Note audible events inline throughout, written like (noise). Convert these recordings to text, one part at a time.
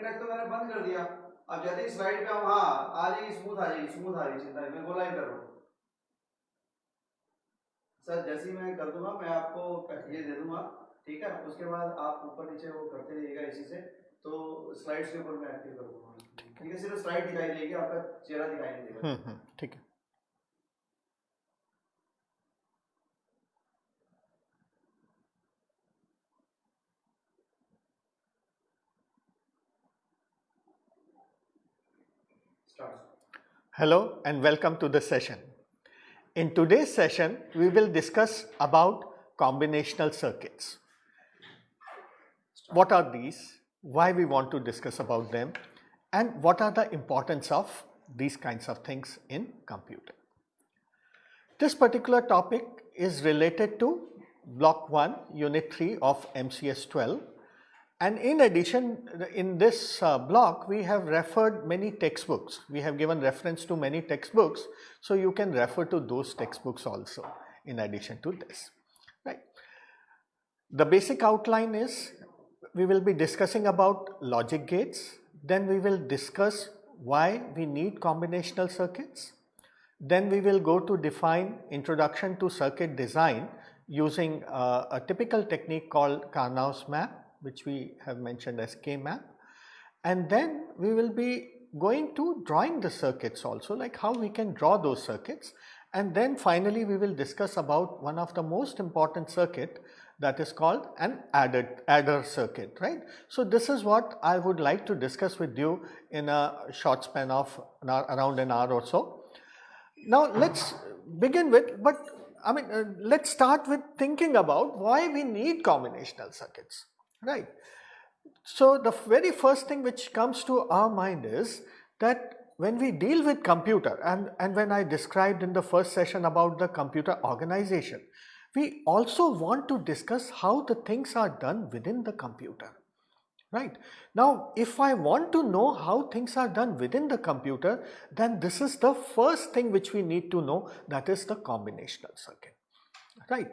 Index तो मैंने बंद कर दिया। अब जैसे ही स्लाइड पे हम हाँ आ जाएगी स्मूथ आ जाएगी स्मूथ आ रही चिंता मैं गोलाइन कर रहा। हूँ सर जैसे ही मैं कर दूँगा मैं आपको ये दे दूँगा ठीक है? उसके बाद आप ऊपर नीचे वो करते रहिएगा इसी से तो स्लाइड्स के ऊपर मैं एक्टिव कर दूँगा। ठीक है सिर्फ़ स्लाइड दिखाई देगी आपका चेहरा दिखाई नहीं देगा। हम्म, हम्म, ठीक है। Hello and welcome to the session. In today's session, we will discuss about combinational circuits. What are these? Why we want to discuss about them? And what are the importance of these kinds of things in computer? This particular topic is related to block 1 unit 3 of MCS 12 and in addition, in this uh, block, we have referred many textbooks. We have given reference to many textbooks. So, you can refer to those textbooks also in addition to this, right. The basic outline is we will be discussing about logic gates, then we will discuss why we need combinational circuits, then we will go to define introduction to circuit design using uh, a typical technique called Karnaugh's map which we have mentioned as K-map and then we will be going to drawing the circuits also like how we can draw those circuits and then finally we will discuss about one of the most important circuit that is called an adder, adder circuit right. So, this is what I would like to discuss with you in a short span of an hour, around an hour or so. Now, let us begin with but I mean uh, let us start with thinking about why we need combinational circuits right. So, the very first thing which comes to our mind is that when we deal with computer and, and when I described in the first session about the computer organization, we also want to discuss how the things are done within the computer right. Now, if I want to know how things are done within the computer, then this is the first thing which we need to know that is the combinational circuit, right.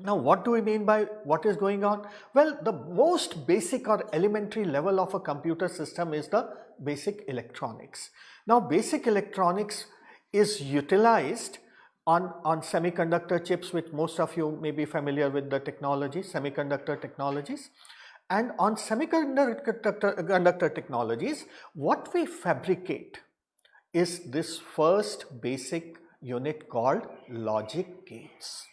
Now, what do we mean by what is going on? Well, the most basic or elementary level of a computer system is the basic electronics. Now, basic electronics is utilized on, on semiconductor chips which most of you may be familiar with the technology, semiconductor technologies. And on semiconductor technologies, what we fabricate is this first basic unit called logic gates.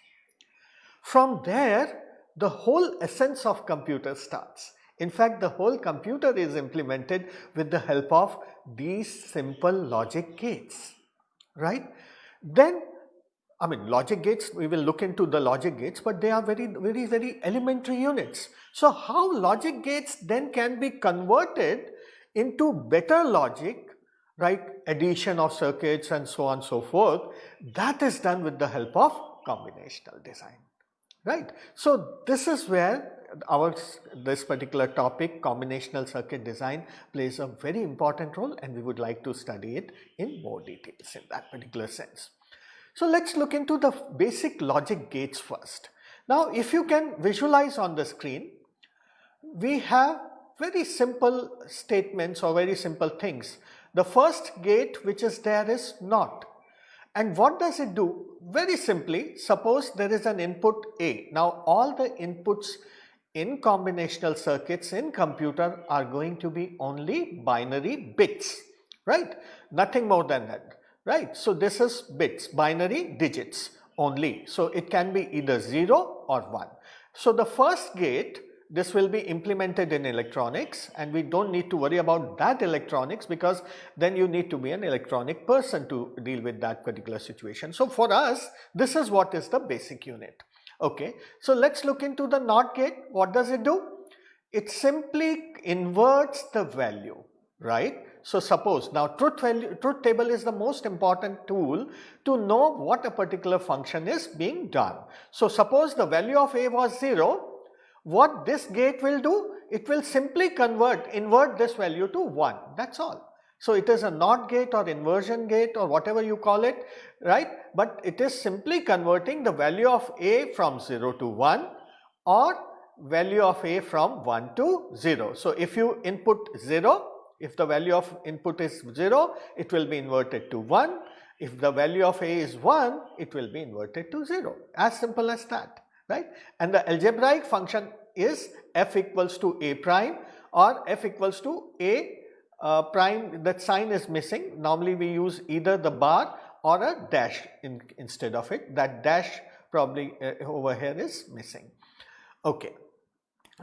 From there, the whole essence of computer starts. In fact, the whole computer is implemented with the help of these simple logic gates, right. Then I mean logic gates, we will look into the logic gates, but they are very, very, very elementary units. So, how logic gates then can be converted into better logic, right, addition of circuits and so on so forth, that is done with the help of combinational design right. So, this is where our this particular topic combinational circuit design plays a very important role and we would like to study it in more details in that particular sense. So, let us look into the basic logic gates first. Now, if you can visualize on the screen, we have very simple statements or very simple things. The first gate which is there is NOT and what does it do? Very simply, suppose there is an input A. Now, all the inputs in combinational circuits in computer are going to be only binary bits, right? Nothing more than that, right? So, this is bits, binary digits only. So, it can be either 0 or 1. So, the first gate this will be implemented in electronics and we do not need to worry about that electronics because then you need to be an electronic person to deal with that particular situation. So, for us this is what is the basic unit. Okay. So, let us look into the NOT gate. What does it do? It simply inverts the value, right. So, suppose now truth value truth table is the most important tool to know what a particular function is being done. So, suppose the value of a was 0 what this gate will do? It will simply convert, invert this value to 1, that is all. So, it is a NOT gate or inversion gate or whatever you call it, right, but it is simply converting the value of a from 0 to 1 or value of A from 1 to 0. So, if you input 0, if the value of input is 0, it will be inverted to 1. If the value of A is 1, it will be inverted to 0, as simple as that, right. And the algebraic function is f equals to A prime or f equals to A uh, prime that sign is missing. Normally we use either the bar or a dash in, instead of it. That dash probably uh, over here is missing. Okay.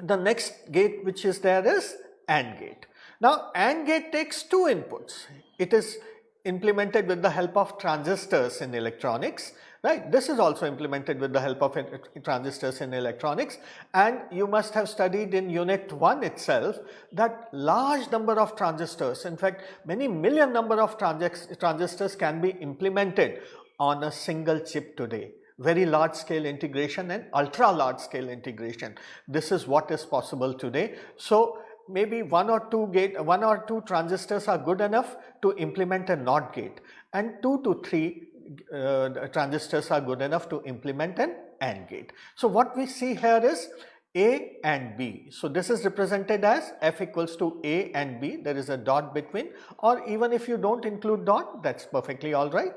The next gate which is there is AND gate. Now AND gate takes two inputs. It is implemented with the help of transistors in electronics right. This is also implemented with the help of transistors in electronics and you must have studied in unit 1 itself that large number of transistors in fact many million number of transistors can be implemented on a single chip today very large scale integration and ultra large scale integration. This is what is possible today. So, maybe one or two gate one or two transistors are good enough to implement a NOT gate and 2 to 3 uh, transistors are good enough to implement an AND gate. So, what we see here is A and B. So, this is represented as F equals to A and B there is a dot between or even if you do not include dot that is perfectly alright.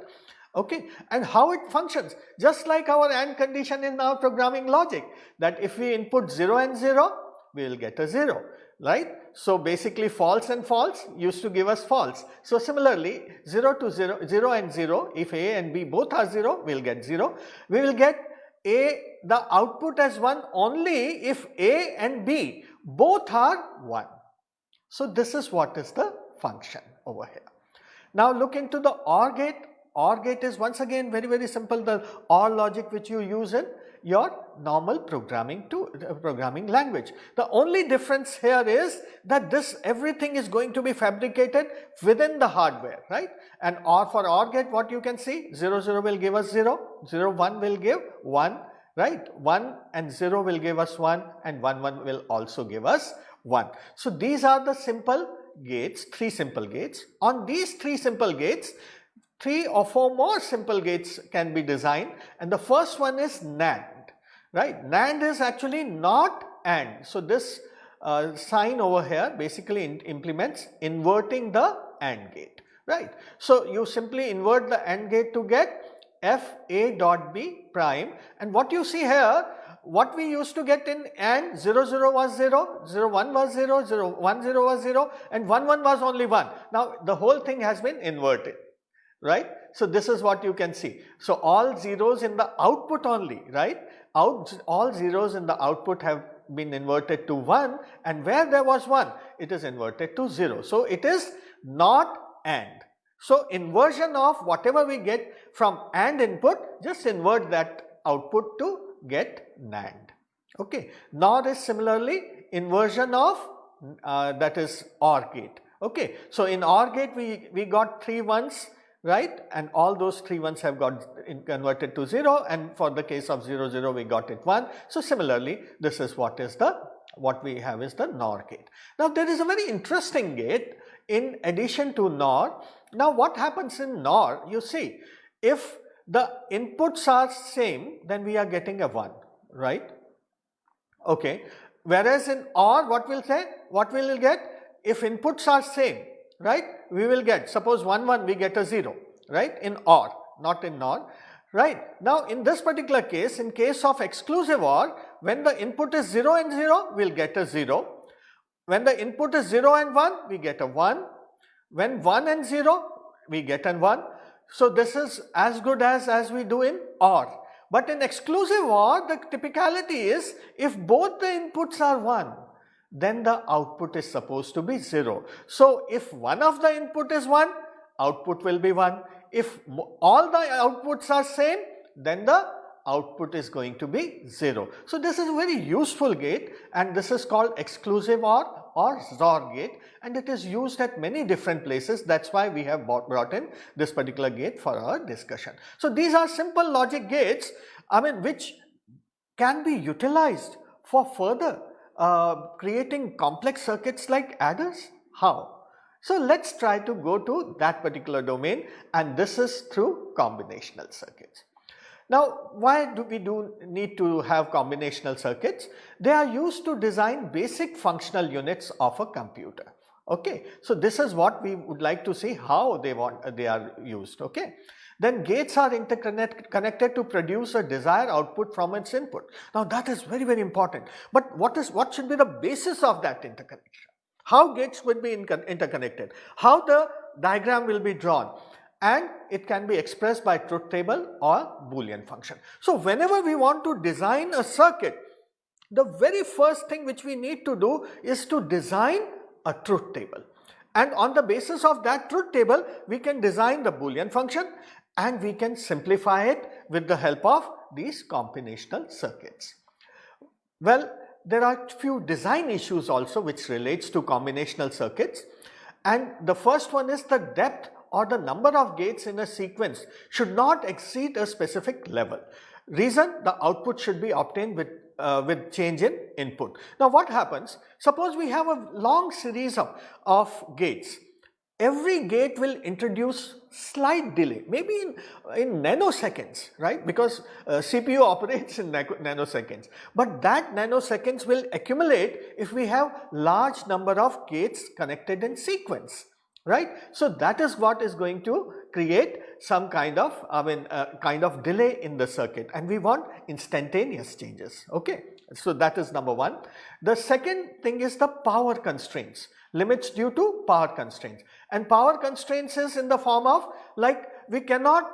Okay. And how it functions just like our AND condition in our programming logic that if we input 0 and 0 we will get a 0 right. So, basically false and false used to give us false. So, similarly 0 to 0, 0 and 0 if A and B both are 0 we will get 0. We will get A the output as 1 only if A and B both are 1. So, this is what is the function over here. Now, look into the OR gate. OR gate is once again very very simple the OR logic which you use in your normal programming to uh, programming language. The only difference here is that this everything is going to be fabricated within the hardware right? And or for OR gate what you can see 0 0 will give us 0, 0 1 will give 1 right? 1 and 0 will give us 1 and 1 1 will also give us 1. So these are the simple gates 3 simple gates. On these 3 simple gates three or four more simple gates can be designed. And the first one is NAND right. NAND is actually not AND. So, this uh, sign over here basically in implements inverting the AND gate, right. So, you simply invert the AND gate to get f a dot b prime and what you see here what we used to get in AND 0 0 was 0, 0 1 was 0, 0 1 0 was 0 and 1 1 was only 1. Now the whole thing has been inverted right. So this is what you can see. So all zeros in the output only right out all zeros in the output have been inverted to 1 and where there was 1 it is inverted to 0. So, it is not AND. So, inversion of whatever we get from AND input just invert that output to get NAND. Okay. NOR is similarly inversion of uh, that is OR gate. Okay. So, in OR gate we, we got 3 ones right and all those three ones have got converted to 0 and for the case of 0 0 we got it 1. So, similarly this is what is the what we have is the NOR gate. Now, there is a very interesting gate in addition to NOR. Now, what happens in NOR you see if the inputs are same then we are getting a 1 right okay whereas in OR what will say what will get if inputs are same right we will get suppose 1 1 we get a 0 right in OR not in NOR right. Now in this particular case in case of exclusive OR when the input is 0 and 0 we will get a 0. When the input is 0 and 1 we get a 1. When 1 and 0 we get an 1. So this is as good as as we do in OR. But in exclusive OR the typicality is if both the inputs are 1 then the output is supposed to be 0. So, if one of the input is 1, output will be 1. If all the outputs are same, then the output is going to be 0. So, this is a very useful gate and this is called exclusive OR or XOR gate and it is used at many different places that is why we have brought in this particular gate for our discussion. So, these are simple logic gates I mean which can be utilized for further uh, creating complex circuits like adders? How? So, let us try to go to that particular domain and this is through combinational circuits. Now, why do we do need to have combinational circuits? They are used to design basic functional units of a computer. Okay, so this is what we would like to see how they want they are used. Okay, then gates are interconnected to produce a desired output from its input. Now that is very very important. But what is what should be the basis of that interconnection? How gates would be interconnected? How the diagram will be drawn? and it can be expressed by truth table or boolean function. So, whenever we want to design a circuit, the very first thing which we need to do is to design a truth table and on the basis of that truth table we can design the boolean function and we can simplify it with the help of these combinational circuits. Well, there are few design issues also which relates to combinational circuits and the first one is the depth or the number of gates in a sequence should not exceed a specific level. Reason the output should be obtained with, uh, with change in input. Now what happens? Suppose we have a long series of, of gates. Every gate will introduce slight delay, maybe in, in nanoseconds, right? Because uh, CPU (laughs) operates in nanoseconds. But that nanoseconds will accumulate if we have large number of gates connected in sequence right. So, that is what is going to create some kind of I mean uh, kind of delay in the circuit. And we want instantaneous changes. Okay. So, that is number 1. The second thing is the power constraints. Limits due to power constraints. And power constraints is in the form of like we cannot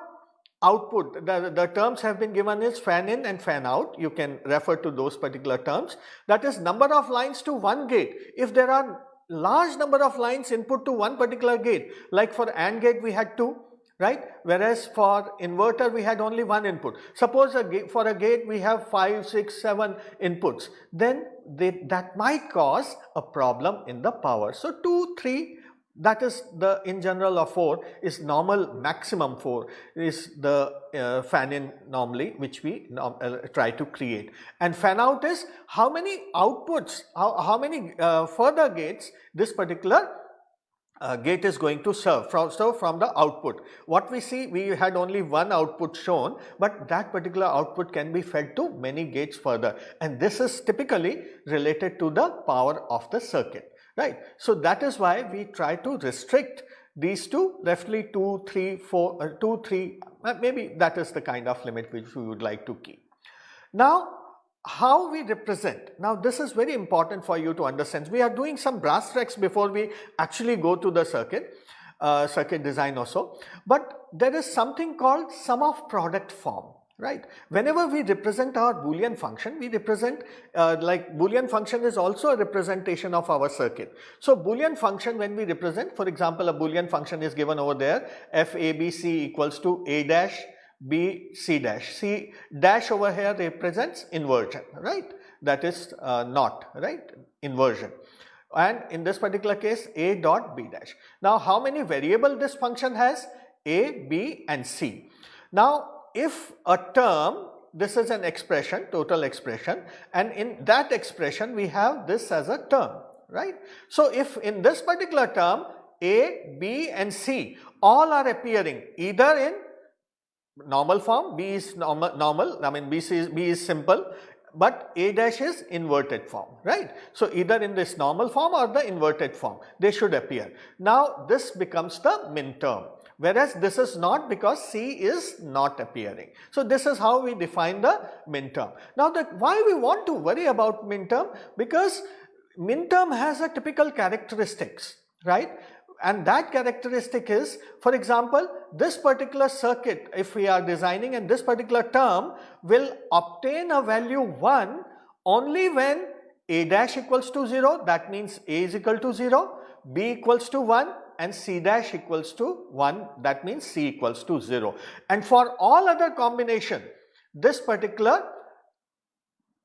output. The, the terms have been given as fan in and fan out. You can refer to those particular terms. That is number of lines to one gate. If there are large number of lines input to one particular gate like for AND gate we had two right whereas for inverter we had only one input. Suppose a for a gate we have 5, 6, 7 inputs then they, that might cause a problem in the power. So 2, 3 that is the in general of 4 is normal maximum 4 is the uh, fan in normally which we uh, try to create. And fan out is how many outputs how, how many uh, further gates this particular uh, gate is going to serve from, so from the output. What we see we had only one output shown but that particular output can be fed to many gates further. And this is typically related to the power of the circuit right. So, that is why we try to restrict these two roughly 2, 3, 4, uh, 2, 3 uh, maybe that is the kind of limit which we would like to keep. Now, how we represent, now this is very important for you to understand. We are doing some brass tracks before we actually go to the circuit, uh, circuit design also, but there is something called sum of product form right. Whenever we represent our boolean function, we represent uh, like boolean function is also a representation of our circuit. So, boolean function when we represent for example, a boolean function is given over there f a b c equals to a dash b c dash, c dash over here represents inversion right that is uh, not right inversion and in this particular case a dot b dash. Now, how many variable this function has? A, B and C. Now, if a term this is an expression total expression and in that expression we have this as a term right. So, if in this particular term A, B and C all are appearing either in normal form B is normal, normal I mean B, is, B is simple but A dash is inverted form right. So, either in this normal form or the inverted form they should appear. Now, this becomes the min term whereas this is not because C is not appearing. So, this is how we define the min term. Now, the, why we want to worry about min term? Because min term has a typical characteristics, right? And that characteristic is, for example, this particular circuit, if we are designing and this particular term will obtain a value 1 only when a dash equals to 0, that means a is equal to 0, b equals to 1 and C dash equals to 1 that means C equals to 0 and for all other combination this particular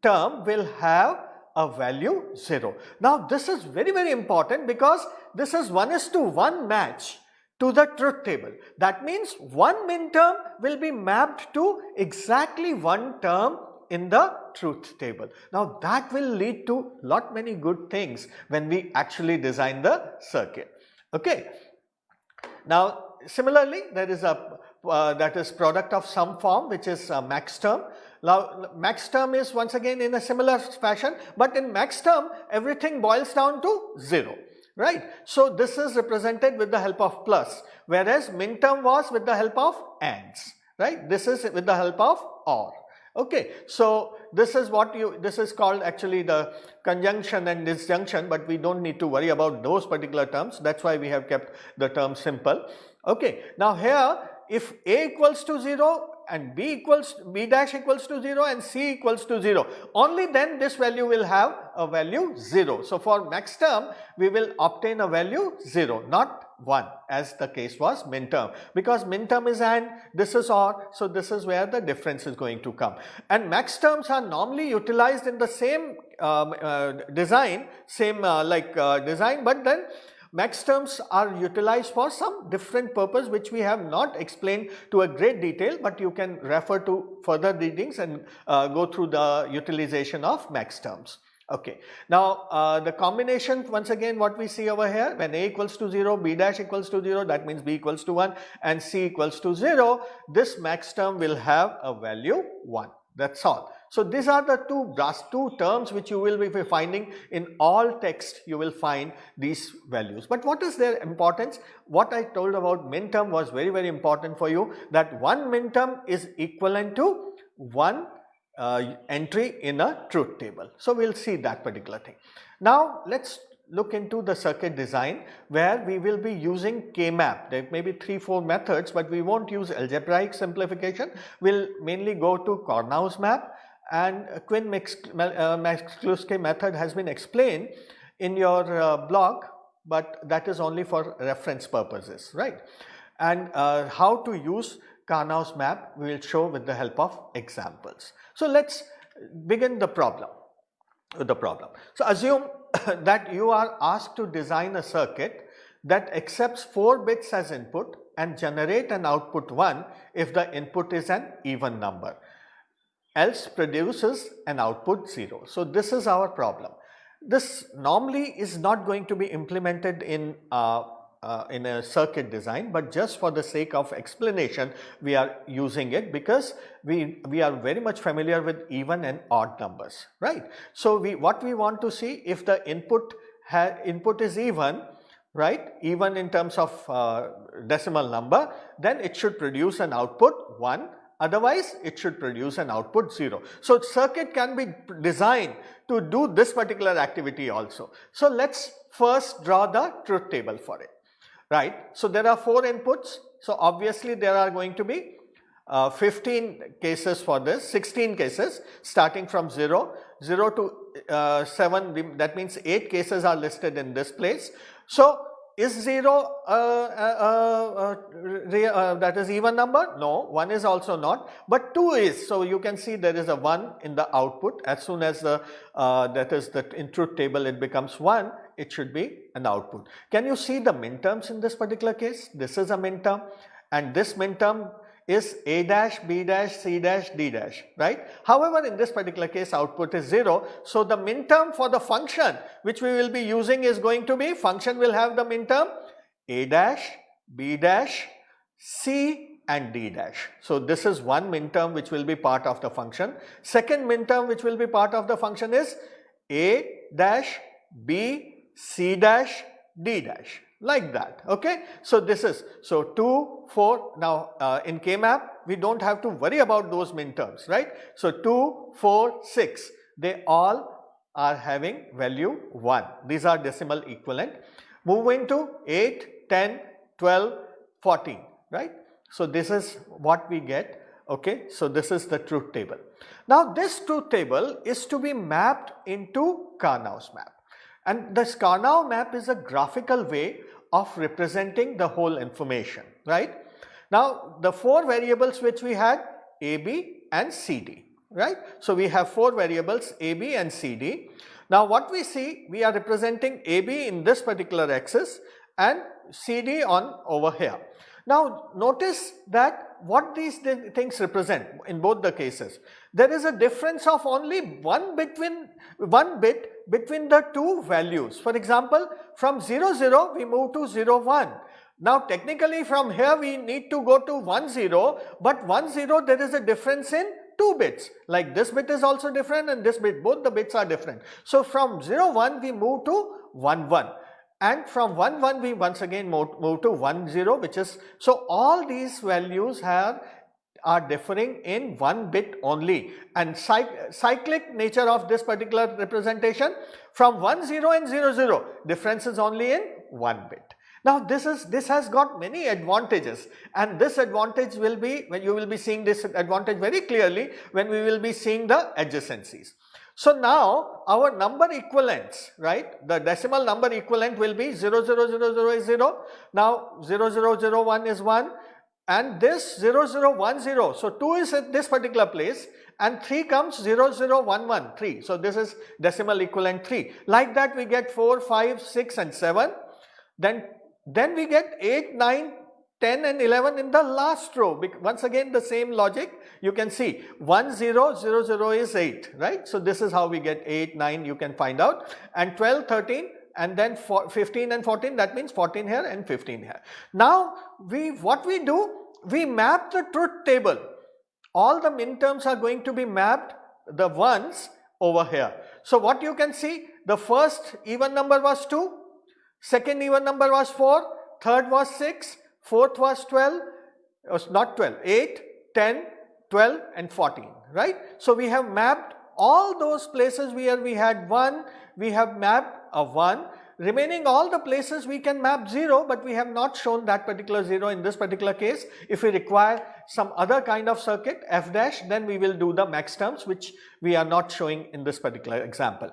term will have a value 0. Now this is very very important because this is 1 is to 1 match to the truth table. That means one min term will be mapped to exactly one term in the truth table. Now that will lead to lot many good things when we actually design the circuit. Okay. Now, similarly, there is a uh, that is product of some form which is uh, max term. Now max term is once again in a similar fashion but in max term everything boils down to 0 right. So this is represented with the help of plus whereas min term was with the help of ands right. This is with the help of or. Okay, so this is what you, this is called actually the conjunction and disjunction, but we don't need to worry about those particular terms. That's why we have kept the term simple. Okay, now here if A equals to 0 and B equals B dash equals to 0 and C equals to 0 only then this value will have a value 0. So for max term we will obtain a value 0 not 1 as the case was min term because min term is and this is or so this is where the difference is going to come. And max terms are normally utilized in the same um, uh, design same uh, like uh, design but then max terms are utilized for some different purpose which we have not explained to a great detail but you can refer to further readings and uh, go through the utilization of max terms. Okay. Now, uh, the combination once again what we see over here when a equals to 0, b dash equals to 0 that means b equals to 1 and c equals to 0 this max term will have a value 1 that is all. So, these are the two, two terms which you will be finding in all text you will find these values. But what is their importance? What I told about min term was very very important for you that one min term is equivalent to one uh, entry in a truth table. So, we will see that particular thing. Now, let us look into the circuit design where we will be using K-map. There may be 3-4 methods, but we will not use algebraic simplification. We will mainly go to Karnaugh's map and Quine-McCluskey uh, method has been explained in your uh, blog, but that is only for reference purposes, right. And uh, how to use Karnaugh's map we will show with the help of examples. So, let us begin the problem the problem. So, assume (coughs) that you are asked to design a circuit that accepts 4 bits as input and generate an output 1 if the input is an even number else produces an output 0. So, this is our problem. This normally is not going to be implemented in uh, uh, in a circuit design, but just for the sake of explanation we are using it because we, we are very much familiar with even and odd numbers, right. So, we what we want to see if the input input is even, right, even in terms of uh, decimal number, then it should produce an output 1 otherwise it should produce an output 0. So, circuit can be designed to do this particular activity also. So, let us first draw the truth table for it, right. So, there are 4 inputs. So, obviously there are going to be uh, 15 cases for this, 16 cases starting from 0, 0 to uh, 7 that means 8 cases are listed in this place. So, is 0 uh, uh, uh, that is even number? No, 1 is also not, but 2 is. So, you can see there is a 1 in the output as soon as the that is the in truth table it becomes 1 it should be an output. Can you see the min terms in this particular case? This is a min term and this min term is A dash, B dash, C dash, D dash, right. However, in this particular case output is 0. So, the min term for the function which we will be using is going to be function will have the min term A dash, B dash, C and D dash. So, this is one min term which will be part of the function. Second min term which will be part of the function is A dash, B, C dash, D dash like that okay. So this is so 2 4 now uh, in K-map we do not have to worry about those min terms right. So 2 4 6 they all are having value 1 these are decimal equivalent moving to 8 10 12 14 right. So this is what we get okay. So this is the truth table. Now this truth table is to be mapped into Karnaugh's map. And the Karnaugh map is a graphical way of representing the whole information, right. Now, the four variables which we had A, B and C, D, right. So, we have four variables A, B and C, D. Now, what we see we are representing A, B in this particular axis and C, D on over here. Now, notice that what these things represent in both the cases. There is a difference of only one between one bit between the two values. For example, from 0 0 we move to 0 1. Now technically from here we need to go to 1 0, but 1 0 there is a difference in 2 bits like this bit is also different and this bit both the bits are different. So from 0 1 we move to 1 1 and from 1 1 we once again move, move to 1 0 which is so all these values have are differing in one bit only. And cyclic nature of this particular representation from 1 0 and 0 0 difference is only in one bit. Now this is this has got many advantages. And this advantage will be when you will be seeing this advantage very clearly when we will be seeing the adjacencies. So now our number equivalents right? The decimal number equivalent will be 0 0 0 0 is 0 now 0 0 0 1 is 1 and this 0 0 1 0 so 2 is at this particular place and 3 comes 0 0 1 1 3 so this is decimal equivalent 3 like that we get 4 5 6 and 7 then then we get 8, 9, 10 and 11 in the last row. Once again the same logic. You can see 1 0 0 0 is 8 right. So this is how we get 8 9 you can find out. And 12 13 and then 15 and 14 that means 14 here and 15 here. Now we what we do we map the truth table all the min terms are going to be mapped the ones over here. So what you can see the first even number was 2 Second even number was 4, third was 6, fourth was 12, was not 12, 8, 10, 12 and 14, right. So, we have mapped all those places where we had 1, we have mapped a 1, remaining all the places we can map 0, but we have not shown that particular 0 in this particular case. If we require some other kind of circuit f dash, then we will do the max terms which we are not showing in this particular example.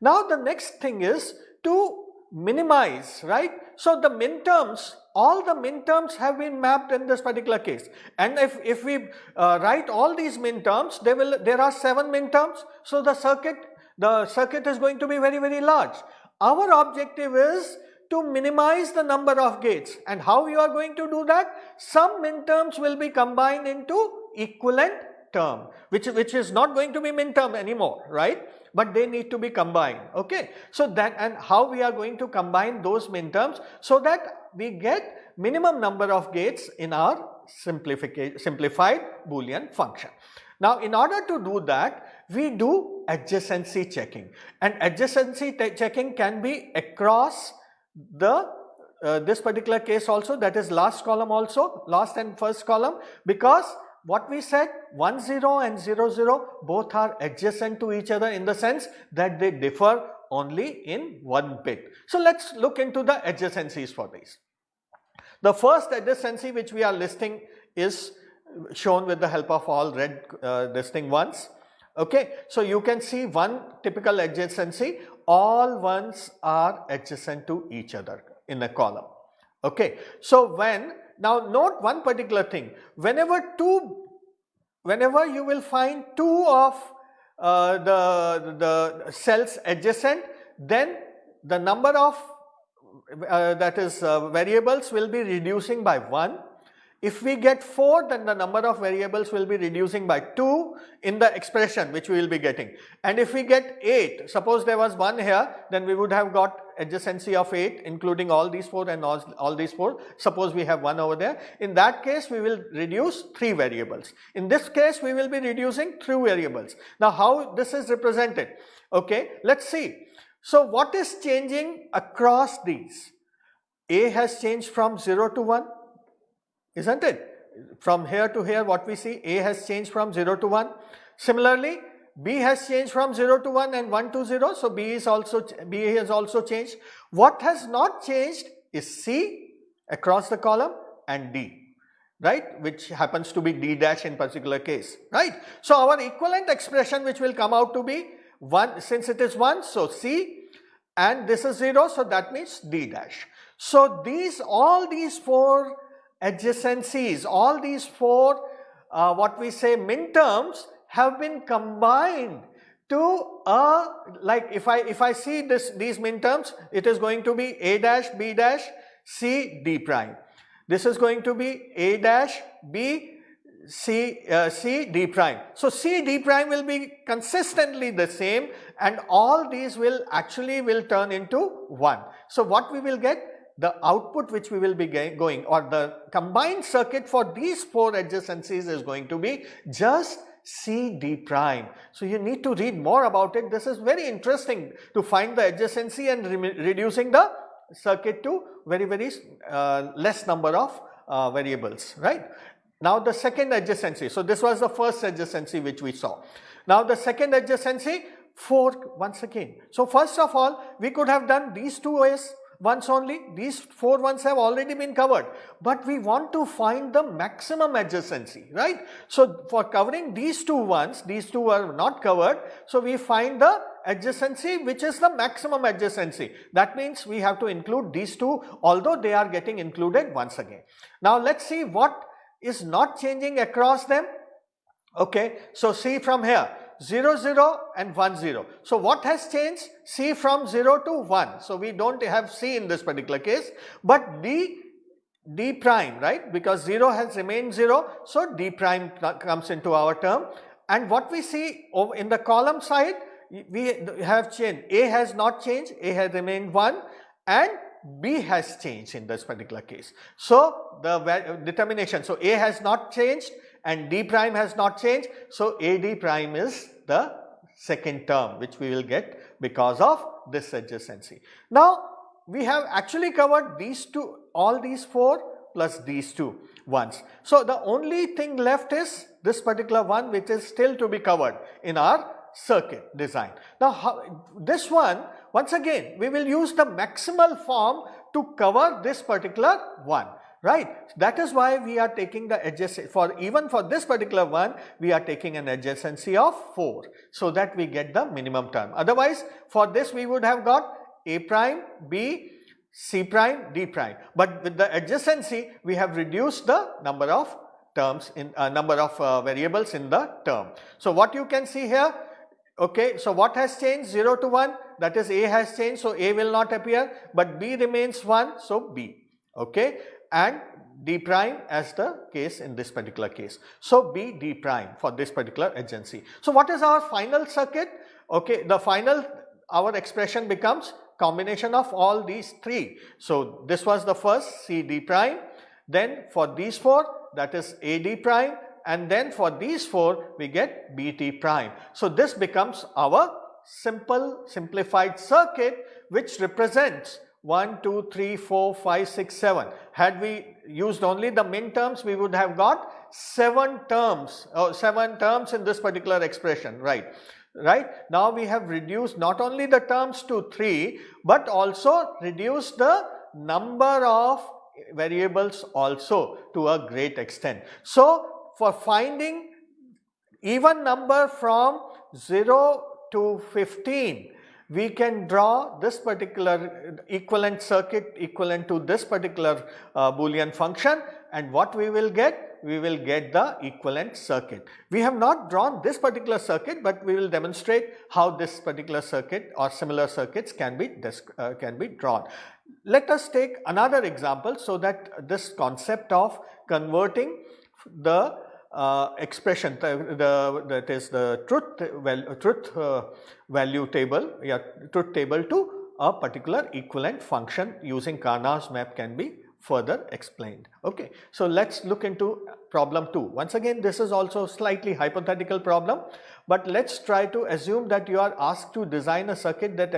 Now the next thing is to minimize, right? So the min terms, all the min terms have been mapped in this particular case. And if, if we uh, write all these min terms, there will there are 7 min terms. So the circuit, the circuit is going to be very, very large. Our objective is to minimize the number of gates. And how you are going to do that? Some min terms will be combined into equivalent term, which, which is not going to be min term anymore, right? but they need to be combined okay. So that and how we are going to combine those min terms so that we get minimum number of gates in our simplified boolean function. Now in order to do that we do adjacency checking and adjacency checking can be across the uh, this particular case also that is last column also last and first column because what we said 1 0 and 0 0 both are adjacent to each other in the sense that they differ only in one bit. So let us look into the adjacencies for these. The first adjacency which we are listing is shown with the help of all red uh, listing ones. Okay, so you can see one typical adjacency, all ones are adjacent to each other in a column. Okay, so when now note one particular thing, whenever two, whenever you will find two of uh, the, the cells adjacent, then the number of uh, that is uh, variables will be reducing by 1 if we get 4 then the number of variables will be reducing by 2 in the expression which we will be getting. And if we get 8 suppose there was 1 here then we would have got adjacency of 8 including all these 4 and all, all these 4 suppose we have 1 over there. In that case we will reduce 3 variables. In this case we will be reducing 3 variables. Now how this is represented? Okay let us see. So what is changing across these? A has changed from 0 to 1 isn't it? From here to here what we see A has changed from 0 to 1. Similarly, B has changed from 0 to 1 and 1 to 0. So, B is also B has also changed. What has not changed is C across the column and D right which happens to be D dash in particular case right. So, our equivalent expression which will come out to be 1 since it is 1 so C and this is 0 so that means D dash. So, these all these four adjacencies, all these four uh, what we say min terms have been combined to a like if I if I see this these min terms it is going to be a dash b dash c d prime. This is going to be a dash b c uh, c d prime. So c d prime will be consistently the same and all these will actually will turn into 1. So what we will get the output which we will be going or the combined circuit for these four adjacencies is going to be just CD prime. So you need to read more about it. This is very interesting to find the adjacency and re reducing the circuit to very very uh, less number of uh, variables, right. Now the second adjacency. So this was the first adjacency which we saw. Now the second adjacency 4 once again. So first of all we could have done these two ways once only, these 4 ones have already been covered, but we want to find the maximum adjacency, right. So for covering these two ones, these two are not covered, so we find the adjacency which is the maximum adjacency. That means we have to include these two although they are getting included once again. Now let us see what is not changing across them. Okay, so see from here 0 0 and 1 0. So what has changed? C from 0 to 1. So we don't have C in this particular case, but D D prime right because 0 has remained 0. So D prime comes into our term and what we see in the column side we have changed A has not changed A has remained 1 and B has changed in this particular case. So the determination so A has not changed and d prime has not changed. So, AD prime is the second term which we will get because of this adjacency. Now, we have actually covered these two all these 4 plus these two ones. So, the only thing left is this particular one which is still to be covered in our circuit design. Now, how, this one once again we will use the maximal form to cover this particular one right. That is why we are taking the adjacent for even for this particular one we are taking an adjacency of 4 so that we get the minimum term. Otherwise for this we would have got a prime, b, c prime, d prime but with the adjacency we have reduced the number of terms in uh, number of uh, variables in the term. So what you can see here okay so what has changed 0 to 1 that is a has changed so a will not appear but b remains 1 so b okay and d prime as the case in this particular case. So, B d prime for this particular agency. So, what is our final circuit? Okay, the final our expression becomes combination of all these three. So, this was the first C d prime, then for these four that is A d prime and then for these four we get B t prime. So, this becomes our simple simplified circuit which represents 1, 2, 3, 4, 5, 6, 7. Had we used only the min terms, we would have got 7 terms, uh, 7 terms in this particular expression, right. Right. Now we have reduced not only the terms to 3, but also reduced the number of variables also to a great extent. So, for finding even number from 0 to 15, we can draw this particular equivalent circuit equivalent to this particular uh, boolean function and what we will get? We will get the equivalent circuit. We have not drawn this particular circuit, but we will demonstrate how this particular circuit or similar circuits can be uh, can be drawn. Let us take another example so that this concept of converting the uh, expression the, the, that is the truth well, truth uh, value table yeah truth table to a particular equivalent function using Karnaugh map can be further explained. Okay. So, let us look into problem 2. Once again this is also slightly hypothetical problem, but let us try to assume that you are asked to design a circuit that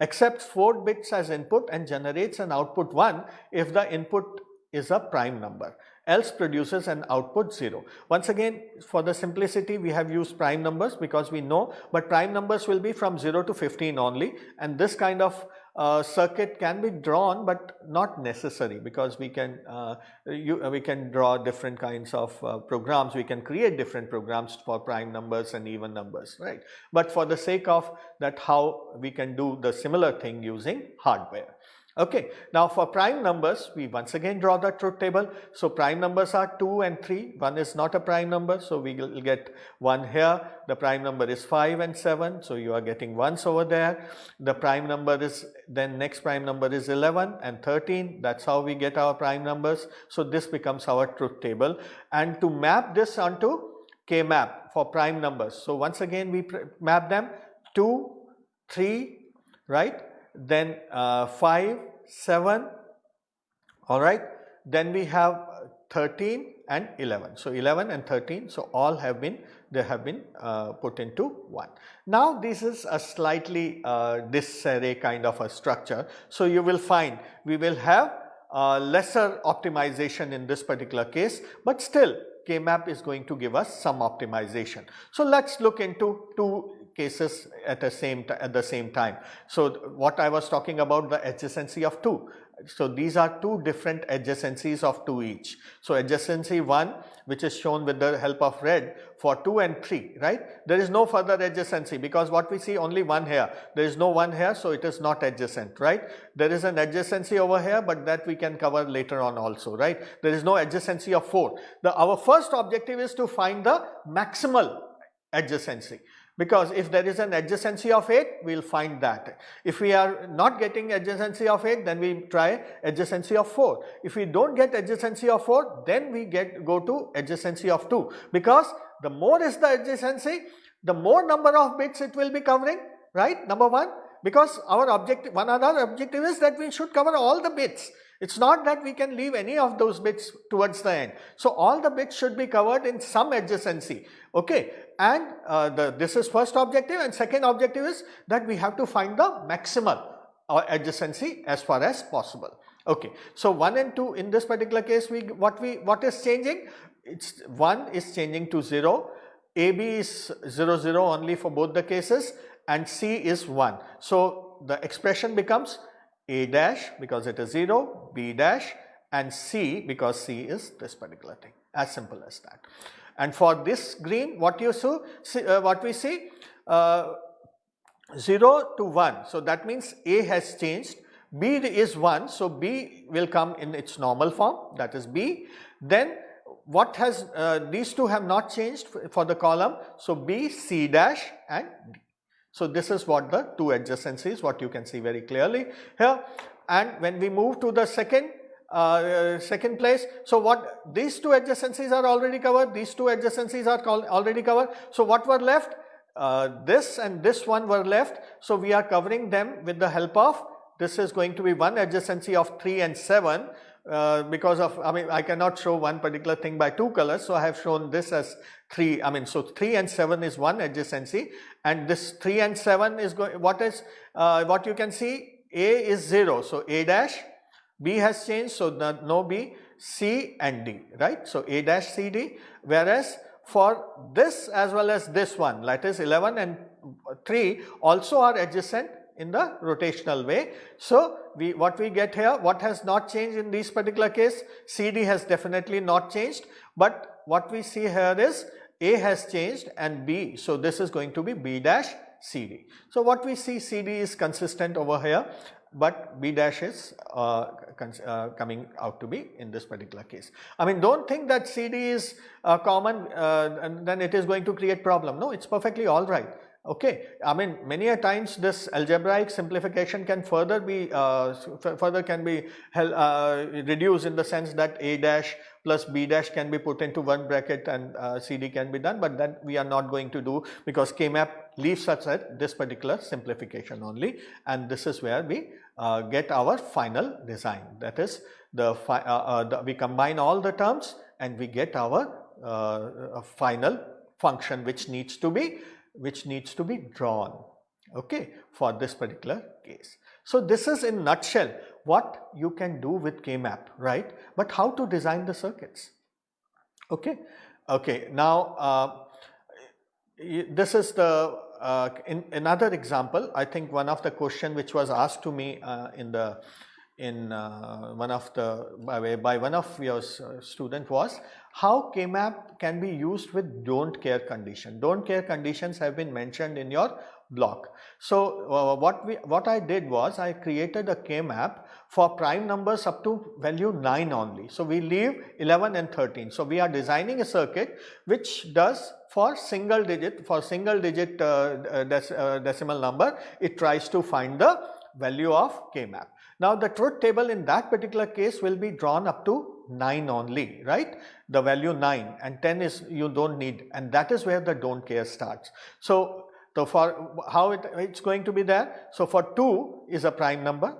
accepts 4 bits as input and generates an output 1 if the input is a prime number else produces an output 0. Once again for the simplicity we have used prime numbers because we know but prime numbers will be from 0 to 15 only and this kind of uh, circuit can be drawn but not necessary because we can uh, you, we can draw different kinds of uh, programs. We can create different programs for prime numbers and even numbers right? But for the sake of that how we can do the similar thing using hardware Okay. Now for prime numbers, we once again draw the truth table. So prime numbers are 2 and 3, 1 is not a prime number, so we will get 1 here. The prime number is 5 and 7, so you are getting 1s over there. The prime number is, then next prime number is 11 and 13, that's how we get our prime numbers. So this becomes our truth table. And to map this onto K-map for prime numbers. So once again we map them 2, 3, right? Then uh, 5 7, alright. Then we have 13 and 11. So 11 and 13, so all have been, they have been uh, put into 1. Now this is a slightly uh, disarray kind of a structure. So you will find we will have uh, lesser optimization in this particular case, but still K-map is going to give us some optimization. So let's look into two cases at the same at the same time. So what I was talking about the adjacency of 2. So these are two different adjacencies of 2 each. So adjacency 1 which is shown with the help of red for 2 and 3 right. There is no further adjacency because what we see only one here. There is no one here so it is not adjacent right. There is an adjacency over here but that we can cover later on also right. There is no adjacency of 4. The, our first objective is to find the maximal adjacency because if there is an adjacency of 8 we will find that. If we are not getting adjacency of 8 then we try adjacency of 4. If we do not get adjacency of 4 then we get go to adjacency of 2 because the more is the adjacency the more number of bits it will be covering right number 1 because our objective one other objective is that we should cover all the bits. It is not that we can leave any of those bits towards the end. So, all the bits should be covered in some adjacency okay and uh, the, this is first objective and second objective is that we have to find the maximal or uh, adjacency as far as possible. Okay. So, 1 and 2 in this particular case we what we what is changing it's 1 is changing to 0 AB is 0 0 only for both the cases and C is 1. So, the expression becomes A dash because it is 0 B dash and C because C is this particular thing as simple as that. And for this green what you see, uh, what we see uh, 0 to 1. So, that means A has changed, B is 1. So, B will come in its normal form that is B. Then what has uh, these two have not changed for the column. So, B, C dash and D. So, this is what the two adjacencies what you can see very clearly here and when we move to the second uh, second place. So, what these two adjacencies are already covered, these two adjacencies are already covered. So, what were left? Uh, this and this one were left. So, we are covering them with the help of this is going to be one adjacency of 3 and 7 uh, because of I mean I cannot show one particular thing by two colors. So, I have shown this as 3 I mean so 3 and 7 is one adjacency and this 3 and 7 is going what is uh, what you can see A is 0. So, A dash B has changed, so no B, C and D, right. So, A dash C D, whereas for this as well as this one, that is 11 and 3 also are adjacent in the rotational way. So, we what we get here, what has not changed in this particular case, CD has definitely not changed, but what we see here is A has changed and B. So, this is going to be B dash CD. So, what we see CD is consistent over here but B dash is uh, uh, coming out to be in this particular case. I mean do not think that CD is uh, common uh, and then it is going to create problem. No, it is perfectly alright. Okay, I mean many a times this algebraic simplification can further be uh, further can be uh, reduced in the sense that A dash plus B dash can be put into one bracket and uh, CD can be done, but that we are not going to do because K-map leaves us at this particular simplification only and this is where we uh, get our final design. That is the, uh, uh, the, we combine all the terms and we get our final function which needs to be which needs to be drawn okay for this particular case. So this is in nutshell what you can do with K-map right? But how to design the circuits okay? Okay now uh, this is the uh, in another example, I think one of the question which was asked to me uh, in the in uh, one of the by, by one of your uh, student was how K-map can be used with don't care condition. Don't care conditions have been mentioned in your block. So uh, what we what I did was I created a K-map for prime numbers up to value 9 only. So we leave 11 and 13. So we are designing a circuit which does for single digit for single digit uh, uh, dec uh, decimal number it tries to find the value of K-map. Now the truth table in that particular case will be drawn up to 9 only right the value 9 and 10 is you do not need and that is where the don't care starts. So, for how it, it's going to be there so for 2 is a prime number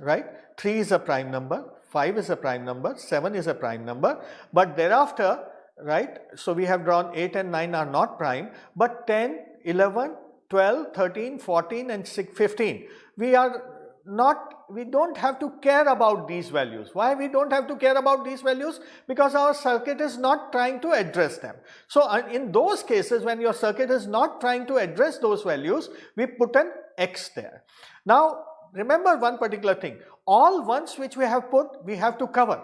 right? 3 is a prime number, 5 is a prime number, 7 is a prime number, but thereafter, right? So we have drawn 8 and 9 are not prime, but 10, 11, 12, 13, 14 and 6, 15. We are not we don't have to care about these values. Why we don't have to care about these values? Because our circuit is not trying to address them. So uh, in those cases when your circuit is not trying to address those values, we put an X there. Now remember one particular thing, all ones which we have put, we have to cover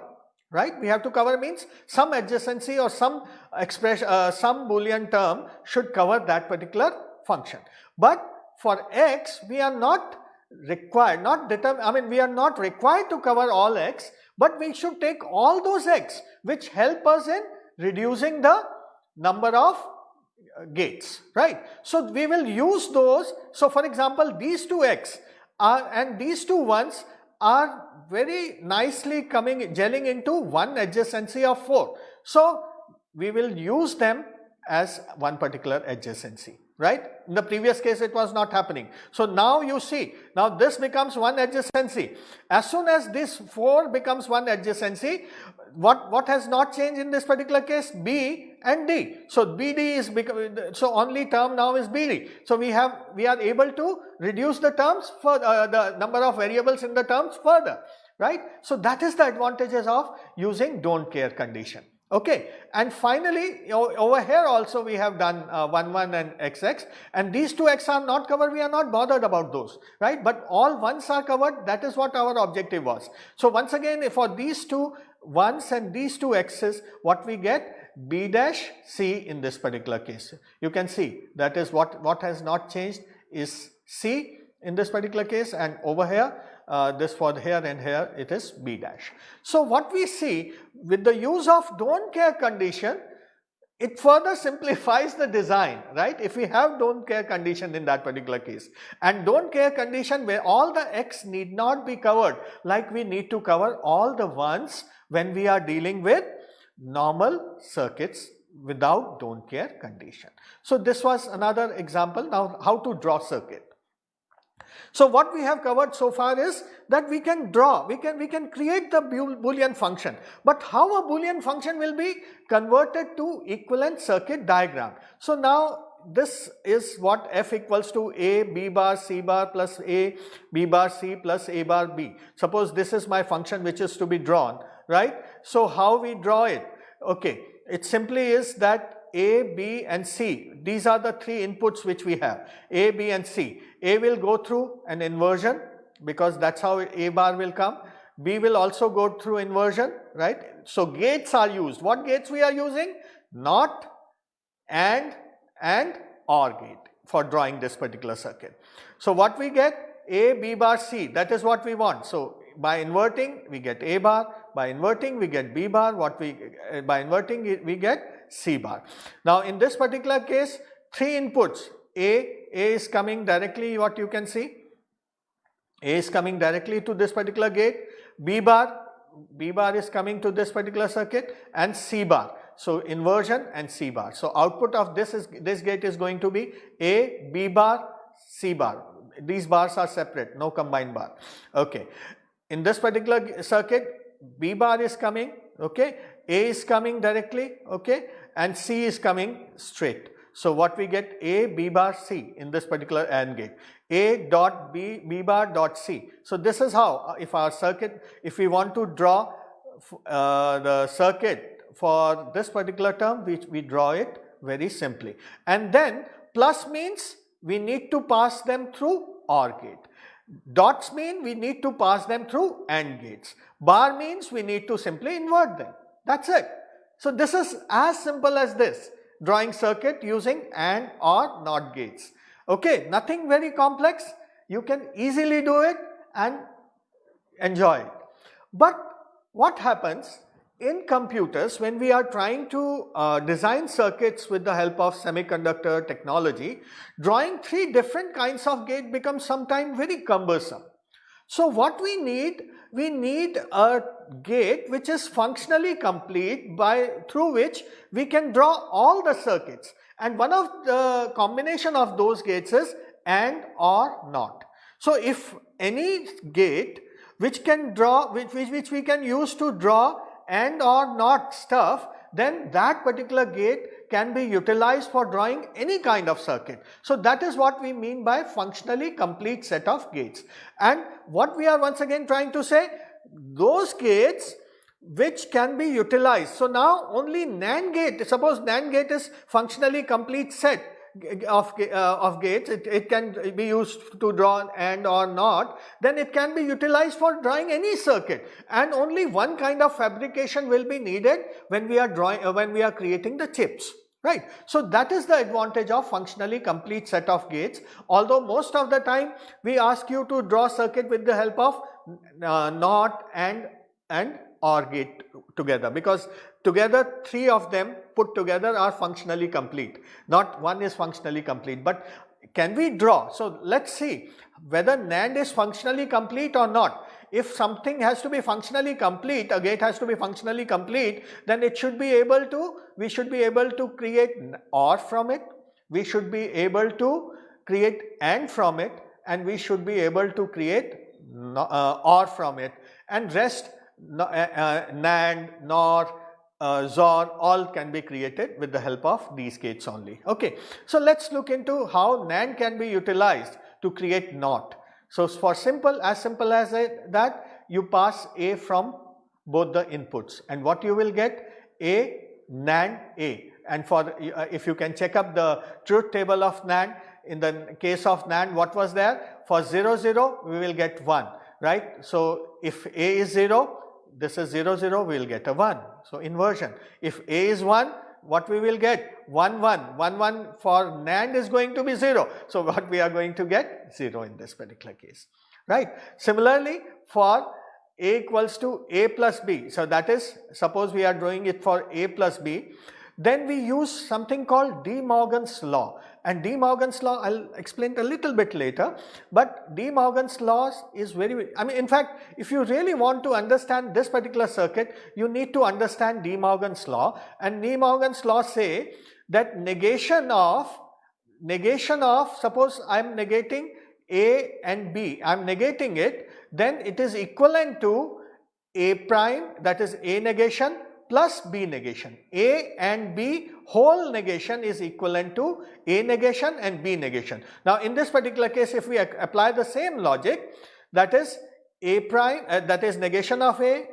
right we have to cover means some adjacency or some expression uh, some boolean term should cover that particular function but for x we are not required, not determine, I mean we are not required to cover all x, but we should take all those x which help us in reducing the number of uh, gates, right. So we will use those, so for example these two x are and these two ones are very nicely coming gelling into one adjacency of 4. So we will use them as one particular adjacency right. In the previous case it was not happening. So now you see, now this becomes one adjacency. As soon as this 4 becomes one adjacency, what, what has not changed in this particular case? B and D. So BD is, so only term now is BD. So we have, we are able to reduce the terms for uh, the number of variables in the terms further, right. So that is the advantages of using don't care condition. Okay, and finally over here also we have done uh, 1 1 and xx and these two x are not covered we are not bothered about those right but all ones are covered that is what our objective was. So once again for these two ones and these two x's what we get b dash c in this particular case. You can see that is what, what has not changed is c in this particular case and over here uh, this for here and here it is B dash. So what we see with the use of don't care condition it further simplifies the design right if we have don't care condition in that particular case and don't care condition where all the x need not be covered like we need to cover all the ones when we are dealing with normal circuits without don't care condition. So this was another example now how to draw circuit. So what we have covered so far is that we can draw, we can, we can create the boolean function. But how a boolean function will be converted to equivalent circuit diagram. So now this is what f equals to a b bar c bar plus a b bar c plus a bar b. Suppose this is my function which is to be drawn, right. So how we draw it? Okay, it simply is that a, B and C. These are the three inputs which we have A, B and C. A will go through an inversion because that's how A bar will come. B will also go through inversion, right. So gates are used. What gates we are using? Not, and, and OR gate for drawing this particular circuit. So what we get? A, B bar, C that is what we want. So by inverting we get A bar, by inverting we get B bar, what we, uh, by inverting we get C bar. Now in this particular case three inputs A, A is coming directly what you can see A is coming directly to this particular gate B bar B bar is coming to this particular circuit and C bar. So inversion and C bar. So output of this is this gate is going to be A, B bar, C bar. These bars are separate, no combined bar. Okay. In this particular circuit, B bar is coming, okay, A is coming directly, okay, and C is coming straight. So what we get A B bar C in this particular AND gate A dot B B bar dot C. So this is how uh, if our circuit if we want to draw uh, the circuit for this particular term we, we draw it very simply and then plus means we need to pass them through OR gate. Dots mean we need to pass them through AND gates. Bar means we need to simply invert them. That's it. So this is as simple as this drawing circuit using AND or NOT gates. Okay, nothing very complex. You can easily do it and enjoy it. But what happens in computers when we are trying to uh, design circuits with the help of semiconductor technology, drawing three different kinds of gate becomes sometimes very cumbersome. So what we need we need a gate which is functionally complete by through which we can draw all the circuits and one of the combination of those gates is AND or NOT. So if any gate which can draw, which, which, which we can use to draw and or not stuff, then that particular gate can be utilized for drawing any kind of circuit. So that is what we mean by functionally complete set of gates. And what we are once again trying to say, those gates which can be utilized. So now only NAND gate, suppose NAND gate is functionally complete set of, uh, of gates, it, it can be used to draw and or not, then it can be utilized for drawing any circuit and only one kind of fabrication will be needed when we are drawing, uh, when we are creating the chips. Right. So that is the advantage of functionally complete set of gates. Although most of the time we ask you to draw circuit with the help of uh, NOT and and OR gate together because together three of them put together are functionally complete. Not one is functionally complete but can we draw? So let's see whether NAND is functionally complete or not. If something has to be functionally complete, a gate has to be functionally complete, then it should be able to, we should be able to create OR from it, we should be able to create AND from it and we should be able to create uh, OR from it and rest uh, uh, NAND, NOR, uh, XOR all can be created with the help of these gates only. Okay. So, let us look into how NAND can be utilized to create NOT. So, for simple as simple as that you pass A from both the inputs. And what you will get? A NAND A. And for uh, if you can check up the truth table of NAND in the case of NAND what was there? For 0 0 we will get 1 right. So, if A is 0 this is 0 0 we will get a 1. So, inversion. If A is 1 what we will get 1 1 1 1 for NAND is going to be 0. So, (laughs) what we are going to get 0 in this particular case right. Similarly, for A equals to A plus B. So, that is suppose we are doing it for A plus B then we use something called De Morgan's law and De Morgan's law I will explain a little bit later but De Morgan's law is very, I mean in fact if you really want to understand this particular circuit you need to understand De Morgan's law. And De Morgan's law say that negation of, negation of suppose I am negating A and B, I am negating it then it is equivalent to A prime that is A negation plus B negation. A and B whole negation is equivalent to A negation and B negation. Now in this particular case if we apply the same logic that is A prime uh, that is negation of A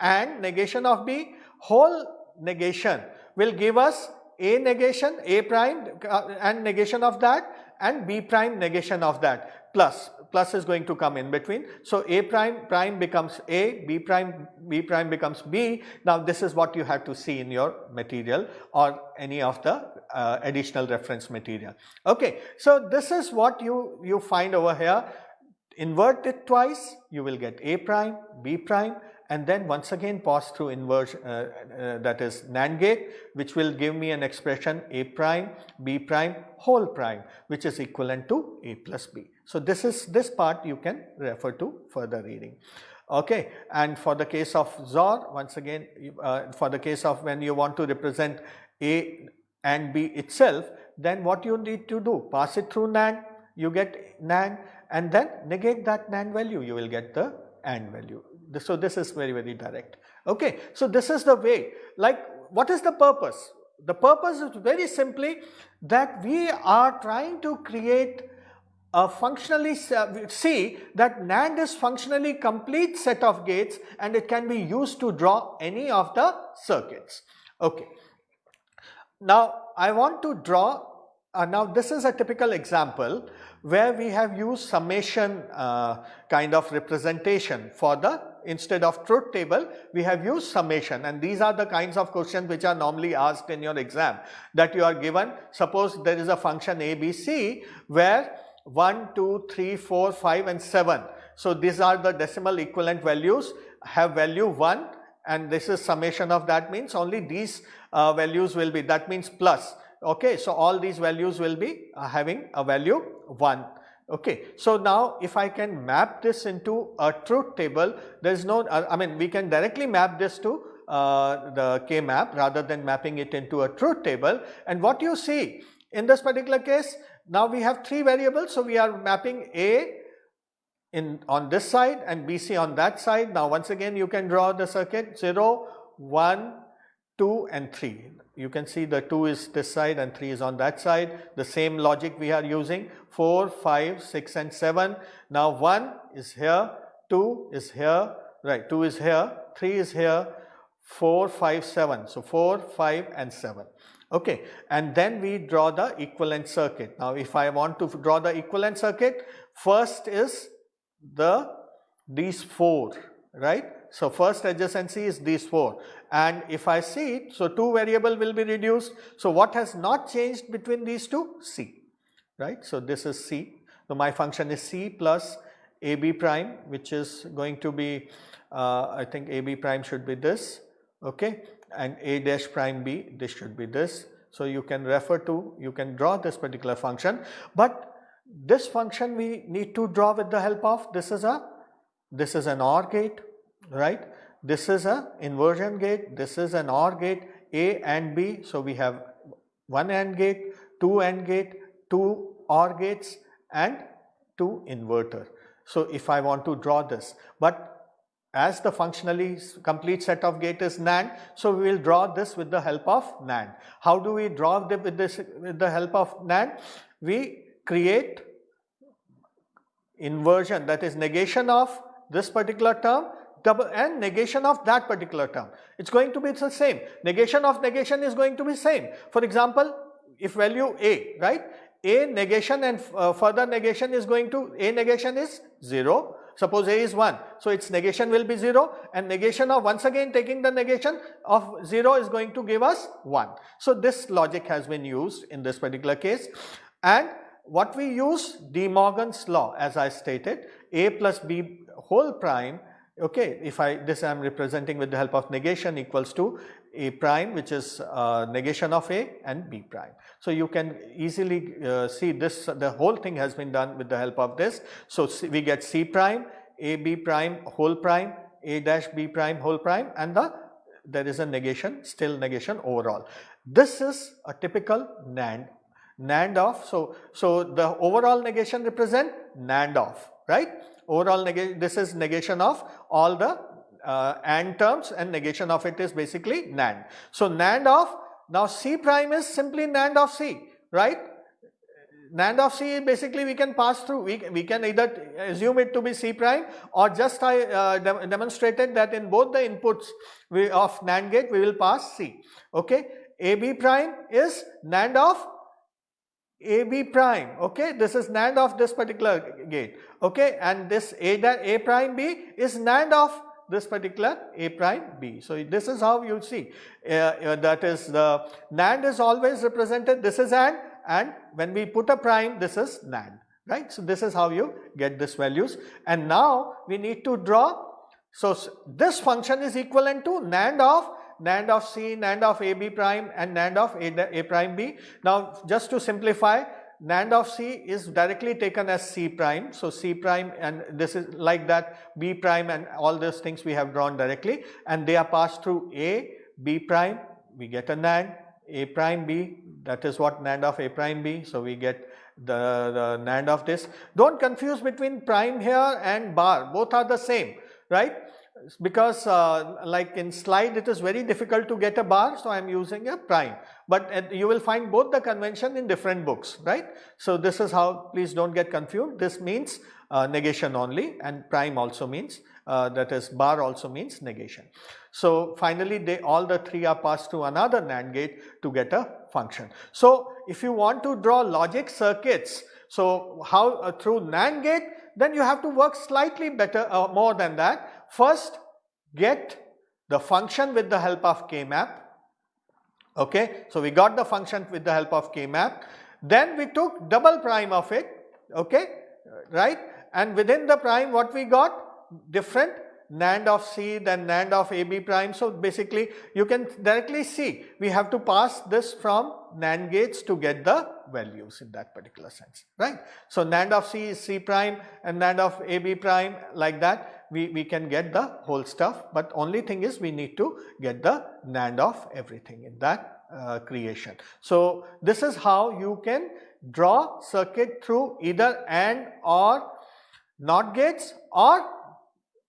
and negation of B whole negation will give us A negation A prime uh, and negation of that and B prime negation of that plus plus is going to come in between. So, A prime prime becomes A, B prime B prime becomes B. Now, this is what you have to see in your material or any of the uh, additional reference material. Okay. So, this is what you, you find over here. Invert it twice, you will get A prime, B prime and then once again pass through inversion uh, uh, that is NAND gate which will give me an expression A prime, B prime, whole prime which is equivalent to A plus B. So, this is this part you can refer to further reading. Okay. And for the case of XOR once again uh, for the case of when you want to represent A and B itself then what you need to do pass it through NAND you get NAND and then negate that NAND value you will get the AND value so this is very, very direct. Okay. So this is the way, like what is the purpose? The purpose is very simply that we are trying to create a functionally, uh, see that NAND is functionally complete set of gates and it can be used to draw any of the circuits. Okay. Now I want to draw, uh, now this is a typical example where we have used summation uh, kind of representation. For the instead of truth table we have used summation. And these are the kinds of questions which are normally asked in your exam that you are given. Suppose there is a function ABC where 1, 2, 3, 4, 5 and 7. So, these are the decimal equivalent values. Have value 1 and this is summation of that means only these uh, values will be. That means plus okay. So, all these values will be uh, having a value 1 Okay. So, now if I can map this into a truth table, there is no, uh, I mean we can directly map this to uh, the K map rather than mapping it into a truth table. And what you see in this particular case, now we have three variables. So, we are mapping A in on this side and BC on that side. Now once again you can draw the circuit 0, 1, 2 and 3. You can see the 2 is this side and 3 is on that side. The same logic we are using 4, 5, 6 and 7. Now 1 is here, 2 is here, right 2 is here, 3 is here, 4, 5, 7. So 4, 5 and 7. Okay, and then we draw the equivalent circuit. Now if I want to draw the equivalent circuit, first is the these 4, right. So first adjacency is these 4 and if I see, it, so 2 variable will be reduced. So what has not changed between these two? C, right. So this is C. So my function is C plus AB prime which is going to be, uh, I think AB prime should be this, okay and a dash prime b this should be this. So, you can refer to you can draw this particular function, but this function we need to draw with the help of this is a this is an OR gate right this is a inversion gate this is an OR gate A and B. So, we have one AND gate, two AND gate, two OR gates and two inverter. So, if I want to draw this, but as the functionally complete set of gate is NAND. So, we will draw this with the help of NAND. How do we draw the, with this with the help of NAND? We create inversion that is negation of this particular term double and negation of that particular term. It is going to be the same. Negation of negation is going to be same. For example, if value A, right, A negation and uh, further negation is going to, A negation is 0 Suppose A is 1, so its negation will be 0 and negation of once again taking the negation of 0 is going to give us 1. So, this logic has been used in this particular case and what we use De Morgan's law as I stated A plus B whole prime okay if I this I am representing with the help of negation equals to A prime which is uh, negation of A and B prime. So, you can easily uh, see this the whole thing has been done with the help of this. So, C, we get C prime, A B prime whole prime, A dash B prime whole prime and the there is a negation still negation overall. This is a typical NAND, NAND of So, so the overall negation represent NAND of right. Overall negation, this is negation of all the uh, AND terms and negation of it is basically NAND. So, NAND of, now C prime is simply NAND of C, right? NAND of C basically we can pass through, we, we can either assume it to be C prime or just I uh, de demonstrated that in both the inputs we, of NAND gate we will pass C, okay. AB prime is NAND of AB prime, okay. This is NAND of this particular gate, okay. And this A, that A prime B is NAND of this particular A prime B. So, this is how you see uh, uh, that is the NAND is always represented this is AND and when we put a prime this is NAND right. So, this is how you get this values and now we need to draw. So, this function is equivalent to NAND of NAND of C, NAND of AB prime and NAND of A, A prime B. Now, just to simplify NAND of C is directly taken as C prime. So, C prime and this is like that B prime and all those things we have drawn directly and they are passed through A, B prime, we get a NAND, A prime B that is what NAND of A prime B. So, we get the, the NAND of this. Do not confuse between prime here and bar both are the same right because uh, like in slide it is very difficult to get a bar so I am using a prime but uh, you will find both the convention in different books right. So this is how please do not get confused this means uh, negation only and prime also means uh, that is bar also means negation. So finally they all the three are passed to another NAND gate to get a function. So if you want to draw logic circuits so how uh, through NAND gate then you have to work slightly better uh, more than that First, get the function with the help of K-map. Okay, so we got the function with the help of K-map. Then we took double prime of it. Okay, right? And within the prime, what we got? Different NAND of C, then NAND of AB prime. So basically, you can directly see we have to pass this from NAND gates to get the values in that particular sense, right? So NAND of C is C prime and NAND of AB prime like that we, we can get the whole stuff, but only thing is we need to get the NAND of everything in that uh, creation. So, this is how you can draw circuit through either AND or NOT gates or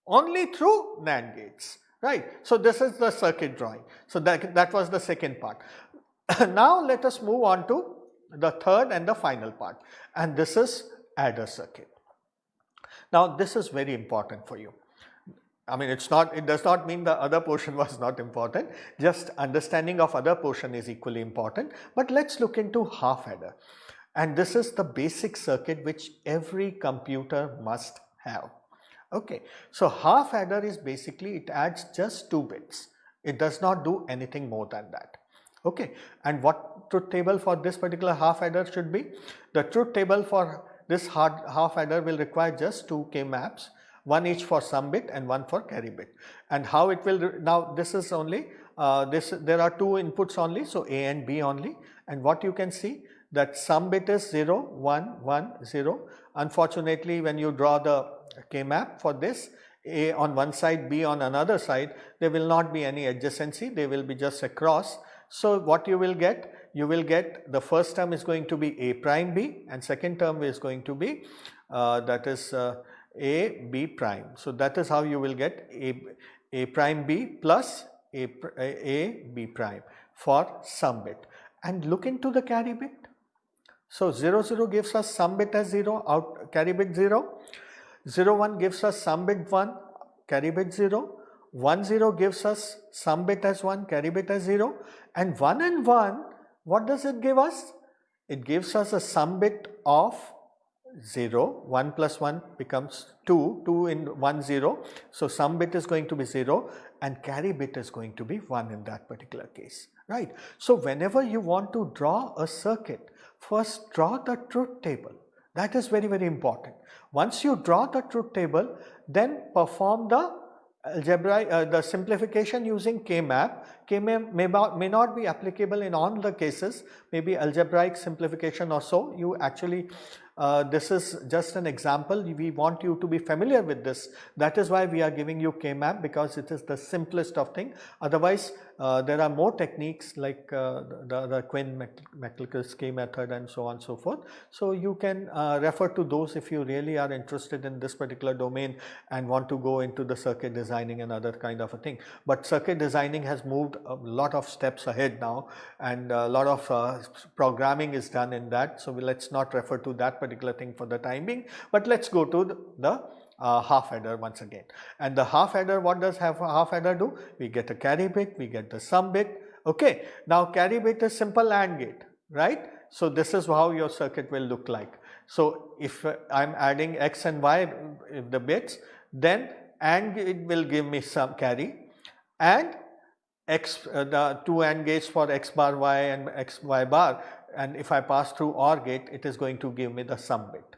only through NAND gates, right. So, this is the circuit drawing. So, that, that was the second part. (coughs) now, let us move on to the third and the final part and this is adder circuit. Now, this is very important for you. I mean it's not it does not mean the other portion (laughs) was not important just understanding of other portion is equally important but let us look into half adder and this is the basic circuit which every computer must have. Okay. So, half adder is basically it adds just 2 bits it does not do anything more than that. Okay. And what truth table for this particular half adder should be? The truth table for this half adder will require just 2 k maps one each for sum bit and one for carry bit. And how it will now this is only uh, this there are two inputs only so A and B only and what you can see that sum bit is 0 1 1 0 unfortunately when you draw the k map for this A on one side B on another side there will not be any adjacency they will be just across. So, what you will get you will get the first term is going to be A prime B and second term is going to be uh, that is uh, a b prime. So, that is how you will get a, a prime b plus a, a b prime for sum bit and look into the carry bit. So, 0 0 gives us sum bit as 0 out carry bit 0, 0 1 gives us sum bit 1 carry bit 0, 1 0 gives us sum bit as 1 carry bit as 0 and 1 and 1 what does it give us? It gives us a sum bit of 0, 1 plus 1 becomes 2, 2 in 1 0. So, sum bit is going to be 0 and carry bit is going to be 1 in that particular case, right. So, whenever you want to draw a circuit, first draw the truth table that is very very important. Once you draw the truth table, then perform the algebraic uh, the simplification using K-map, K-map may, may not be applicable in all the cases, maybe algebraic simplification or so, you actually uh, this is just an example. We want you to be familiar with this. That is why we are giving you K-map because it is the simplest of thing. Otherwise uh, there are more techniques like uh, the, the Quinn McLucas K method and so on and so forth. So, you can uh, refer to those if you really are interested in this particular domain and want to go into the circuit designing and other kind of a thing. But circuit designing has moved a lot of steps ahead now and a lot of uh, programming is done in that. So, let us not refer to that particular thing for the time being, but let us go to the, the uh, half adder once again. And the half adder, what does half, half adder do? We get a carry bit, we get the sum bit. Okay. Now carry bit is simple AND gate, right? So this is how your circuit will look like. So if I am adding x and y the bits, then AND it will give me some carry and x uh, the two AND gates for x bar y and x y bar and if I pass through OR gate it is going to give me the sum bit.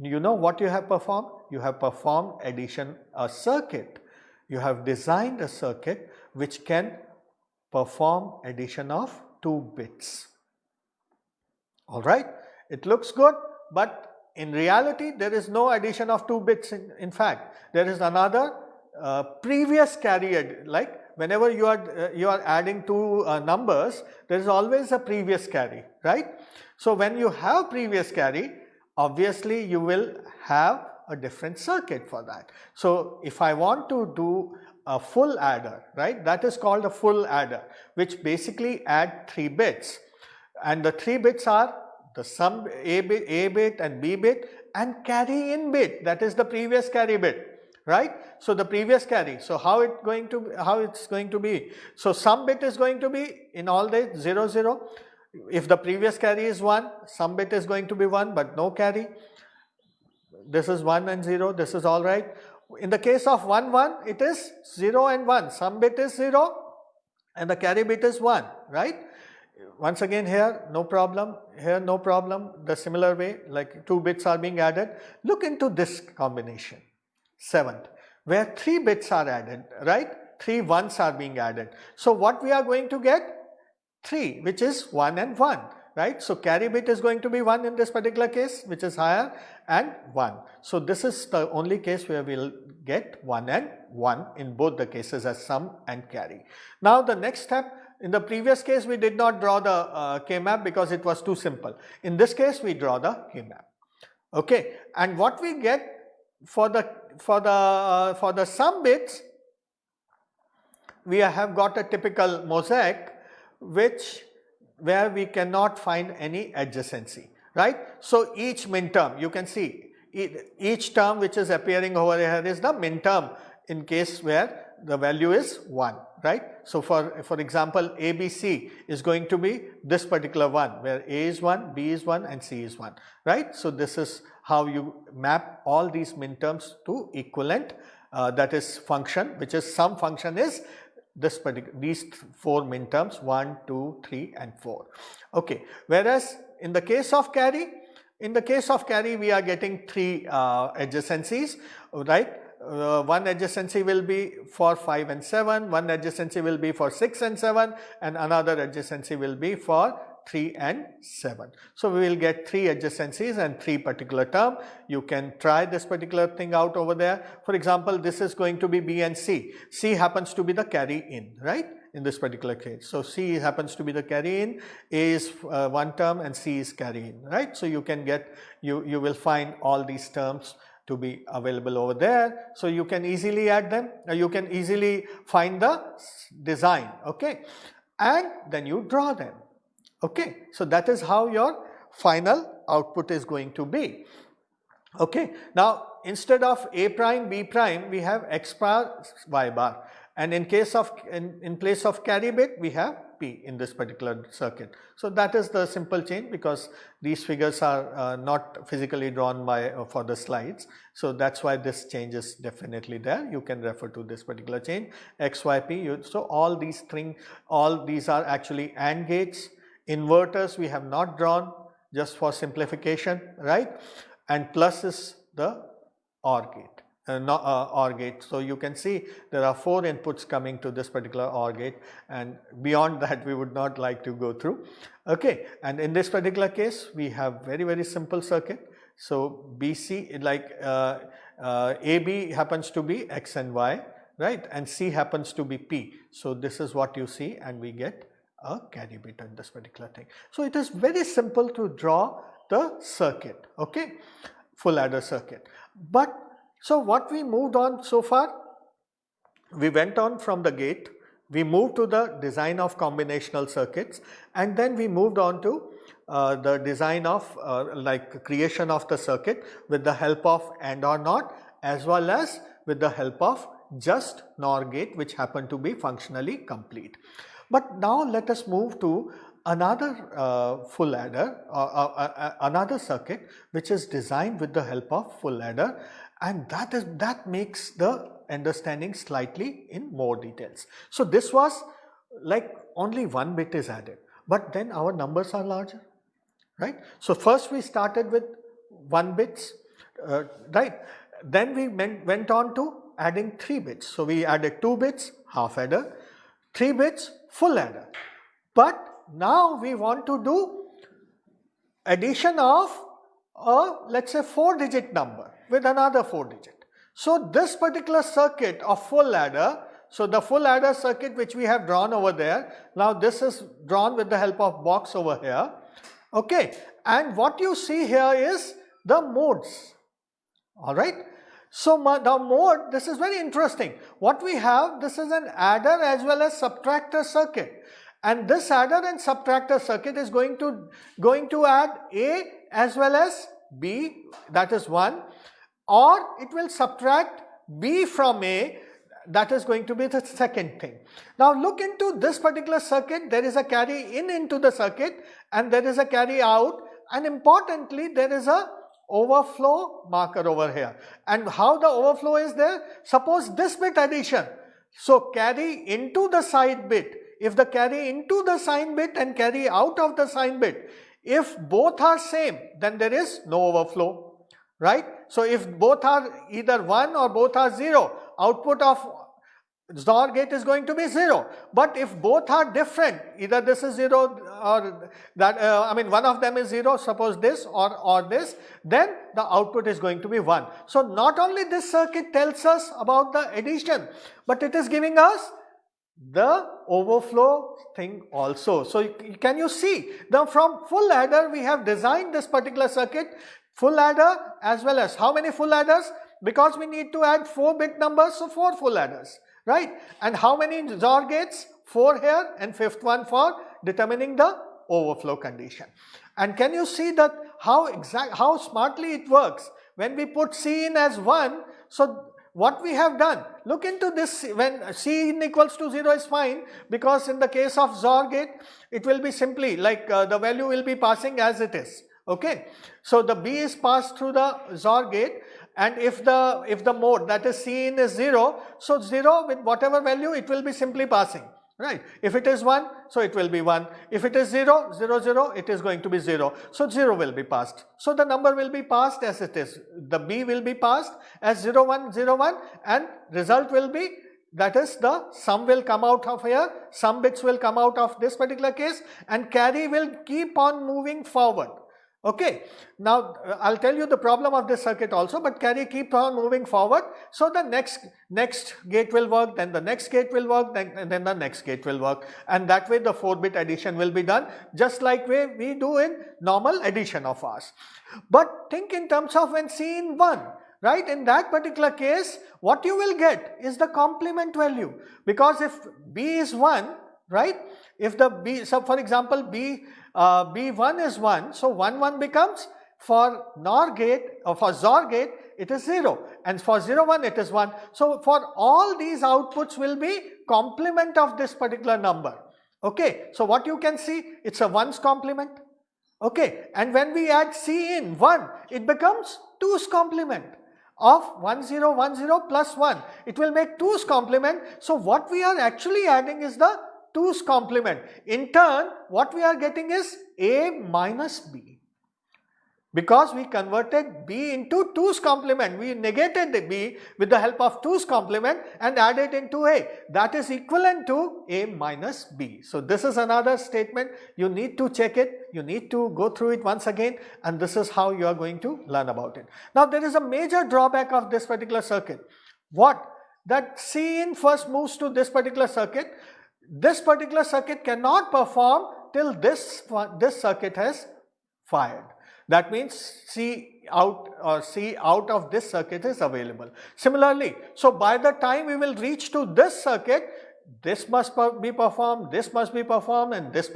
You know what you have performed? You have performed addition a circuit. You have designed a circuit which can perform addition of 2 bits. Alright, it looks good but in reality there is no addition of 2 bits in, in fact there is another uh, previous carry like whenever you are uh, you are adding two uh, numbers there is always a previous carry right. So, when you have previous carry obviously you will have a different circuit for that. So, if I want to do a full adder, right, that is called a full adder, which basically add 3 bits and the 3 bits are the sum A bit, A bit and B bit and carry in bit that is the previous carry bit, right. So, the previous carry, so how it going to, how it is going to be? So, sum bit is going to be in all the 0, 0, if the previous carry is 1, sum bit is going to be 1 but no carry. This is 1 and 0, this is alright. In the case of 1, 1, it is 0 and 1, sum bit is 0 and the carry bit is 1, right. Once again here no problem, here no problem, the similar way like 2 bits are being added. Look into this combination, 7th, where 3 bits are added, right, 3 ones are being added. So what we are going to get? 3 which is 1 and 1 right. So, carry bit is going to be 1 in this particular case which is higher and 1. So, this is the only case where we will get 1 and 1 in both the cases as sum and carry. Now, the next step in the previous case we did not draw the uh, K-map because it was too simple. In this case we draw the K-map. Okay, and what we get for the for the uh, for the sum bits, we have got a typical mosaic which where we cannot find any adjacency, right? So each min term you can see each term which is appearing over here is the min term in case where the value is 1 right. So for, for example ABC is going to be this particular one where A is 1, B is 1 and C is 1 right. So this is how you map all these min terms to equivalent uh, that is function which is sum function is this particular these four min terms 1, 2, 3 and 4. Okay. Whereas in the case of carry in the case of carry we are getting three uh, adjacencies right uh, one adjacency will be for 5 and 7, one adjacency will be for 6 and 7 and another adjacency will be for 3 and 7. So, we will get 3 adjacencies and 3 particular term. You can try this particular thing out over there. For example, this is going to be B and C. C happens to be the carry in, right? in this particular case. So, C happens to be the carry in, A is uh, one term and C is carry in, right. So, you can get, you, you will find all these terms to be available over there. So, you can easily add them, uh, you can easily find the design, okay, and then you draw them, okay. So, that is how your final output is going to be, okay. Now, instead of A prime, B prime, we have X bar, Y bar and in case of in, in place of carry bit we have P in this particular circuit. So that is the simple change because these figures are uh, not physically drawn by uh, for the slides. So that's why this change is definitely there. You can refer to this particular change XYP. You, so all these things, all these are actually AND gates. Inverters we have not drawn just for simplification, right? And plus is the OR gate uh, not, uh, OR gate. So, you can see there are 4 inputs coming to this particular OR gate and beyond (laughs) that we would not like to go through. Okay. And in this particular case we have very very simple circuit. So, BC like uh, uh AB happens to be X and Y right and C happens to be P. So, this is what you see and we get a bit in this particular thing. So, it is very simple to draw the circuit okay full adder circuit. But so what we moved on so far? We went on from the gate, we moved to the design of combinational circuits and then we moved on to uh, the design of uh, like creation of the circuit with the help of AND or NOT as well as with the help of just NOR gate which happened to be functionally complete. But now let us move to another uh, full adder, uh, uh, uh, another circuit which is designed with the help of full adder and that is that makes the understanding slightly in more details. So this was like only one bit is added, but then our numbers are larger, right? So first we started with one bits, uh, right? Then we went on to adding three bits. So we added two bits, half adder, three bits, full adder. But now we want to do addition of a let's say four digit number with another 4 digit. So this particular circuit of full adder, so the full adder circuit which we have drawn over there, now this is drawn with the help of box over here, okay. And what you see here is the modes, alright. So the mode, this is very interesting. What we have, this is an adder as well as subtractor circuit. And this adder and subtractor circuit is going to, going to add A as well as B, that is 1 or it will subtract B from A that is going to be the second thing. Now look into this particular circuit there is a carry in into the circuit and there is a carry out and importantly there is a overflow marker over here. And how the overflow is there? Suppose this bit addition. So carry into the side bit. If the carry into the sign bit and carry out of the sign bit. If both are same then there is no overflow right. So, if both are either 1 or both are 0, output of XOR gate is going to be 0. But if both are different, either this is 0 or that, uh, I mean one of them is 0, suppose this or, or this, then the output is going to be 1. So, not only this circuit tells us about the addition, but it is giving us the overflow thing also. So, can you see now from full adder we have designed this particular circuit full adder as well as how many full adders? Because we need to add 4 bit numbers, so 4 full adders, right? And how many XOR gates? 4 here and fifth one for determining the overflow condition. And can you see that how exact, how smartly it works? When we put C in as 1, so what we have done, look into this when C in equals to 0 is fine because in the case of XOR gate, it will be simply like uh, the value will be passing as it is, okay. So the B is passed through the XOR gate and if the if the mode that is C in is 0, so 0 with whatever value it will be simply passing right. If it is 1, so it will be 1. If it is 0, 0, 0, it is going to be 0. So 0 will be passed. So the number will be passed as it is. The B will be passed as 0, 1, 0, 1 and result will be that is the sum will come out of here, some bits will come out of this particular case and carry will keep on moving forward. Okay. Now, uh, I'll tell you the problem of this circuit also, but carry keep on moving forward. So, the next next gate will work, then the next gate will work, then, then the next gate will work. And that way the 4-bit addition will be done just like way we do in normal addition of ours. But think in terms of when C in 1, right? In that particular case, what you will get is the complement value. Because if B is 1, right? If the B, so for example, B uh, B1 is 1. So 1 1 becomes for NOR gate or for XOR gate it is 0 and for 0 1 it is 1. So for all these outputs will be complement of this particular number. Okay. So what you can see it's a 1's complement. Okay. And when we add C in 1 it becomes 2's complement of 1 0 1 0 plus 1. It will make 2's complement. So what we are actually adding is the 2's complement. In turn, what we are getting is A minus B. Because we converted B into 2's complement, we negated the B with the help of 2's complement and added into A. That is equivalent to A minus B. So this is another statement, you need to check it, you need to go through it once again and this is how you are going to learn about it. Now there is a major drawback of this particular circuit. What? That C in first moves to this particular circuit this particular circuit cannot perform till this, this circuit has fired. That means C out or C out of this circuit is available. Similarly, so by the time we will reach to this circuit, this must be performed, this must be performed and this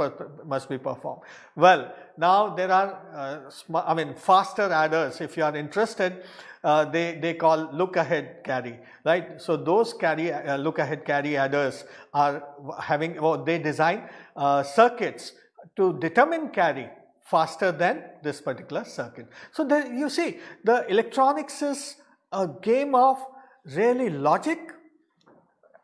must be performed. Well, now there are, uh, I mean faster adders if you are interested uh, they, they call look ahead carry, right. So those carry uh, look ahead carry adders are having, well, they design uh, circuits to determine carry faster than this particular circuit. So there you see the electronics is a game of really logic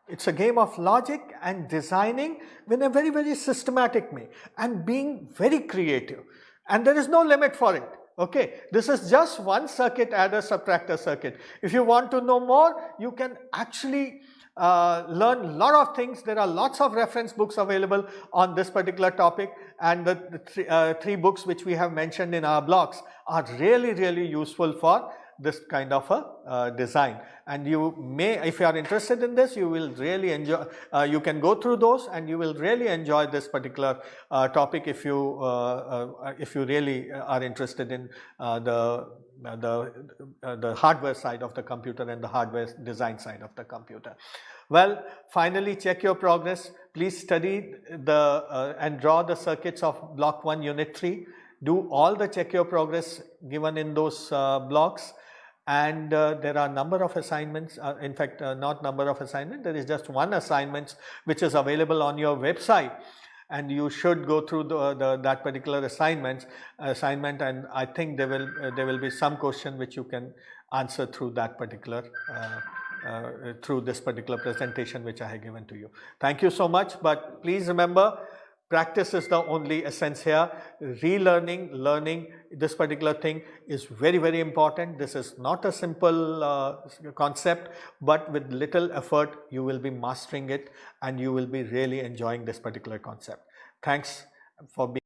it's a game of logic and designing in a very, very systematic way and being very creative. And there is no limit for it. Okay, this is just one circuit adder subtractor circuit. If you want to know more, you can actually uh, learn a lot of things. There are lots of reference books available on this particular topic and the, the uh, three books which we have mentioned in our blogs are really, really useful for this kind of a uh, design. And you may if you are interested in this you will really enjoy uh, you can go through those and you will really enjoy this particular uh, topic if you uh, uh, if you really are interested in uh, the the the hardware side of the computer and the hardware design side of the computer. Well finally check your progress. Please study the and draw the circuits of block 1 unit 3 do all the check your progress given in those blocks and uh, there are number of assignments uh, in fact uh, not number of assignment there is just one assignment which is available on your website and you should go through the, the that particular assignment assignment and I think there will uh, there will be some question which you can answer through that particular uh, uh, through this particular presentation which I have given to you. Thank you so much but please remember Practice is the only essence here. Relearning, learning this particular thing is very, very important. This is not a simple uh, concept, but with little effort, you will be mastering it and you will be really enjoying this particular concept. Thanks for being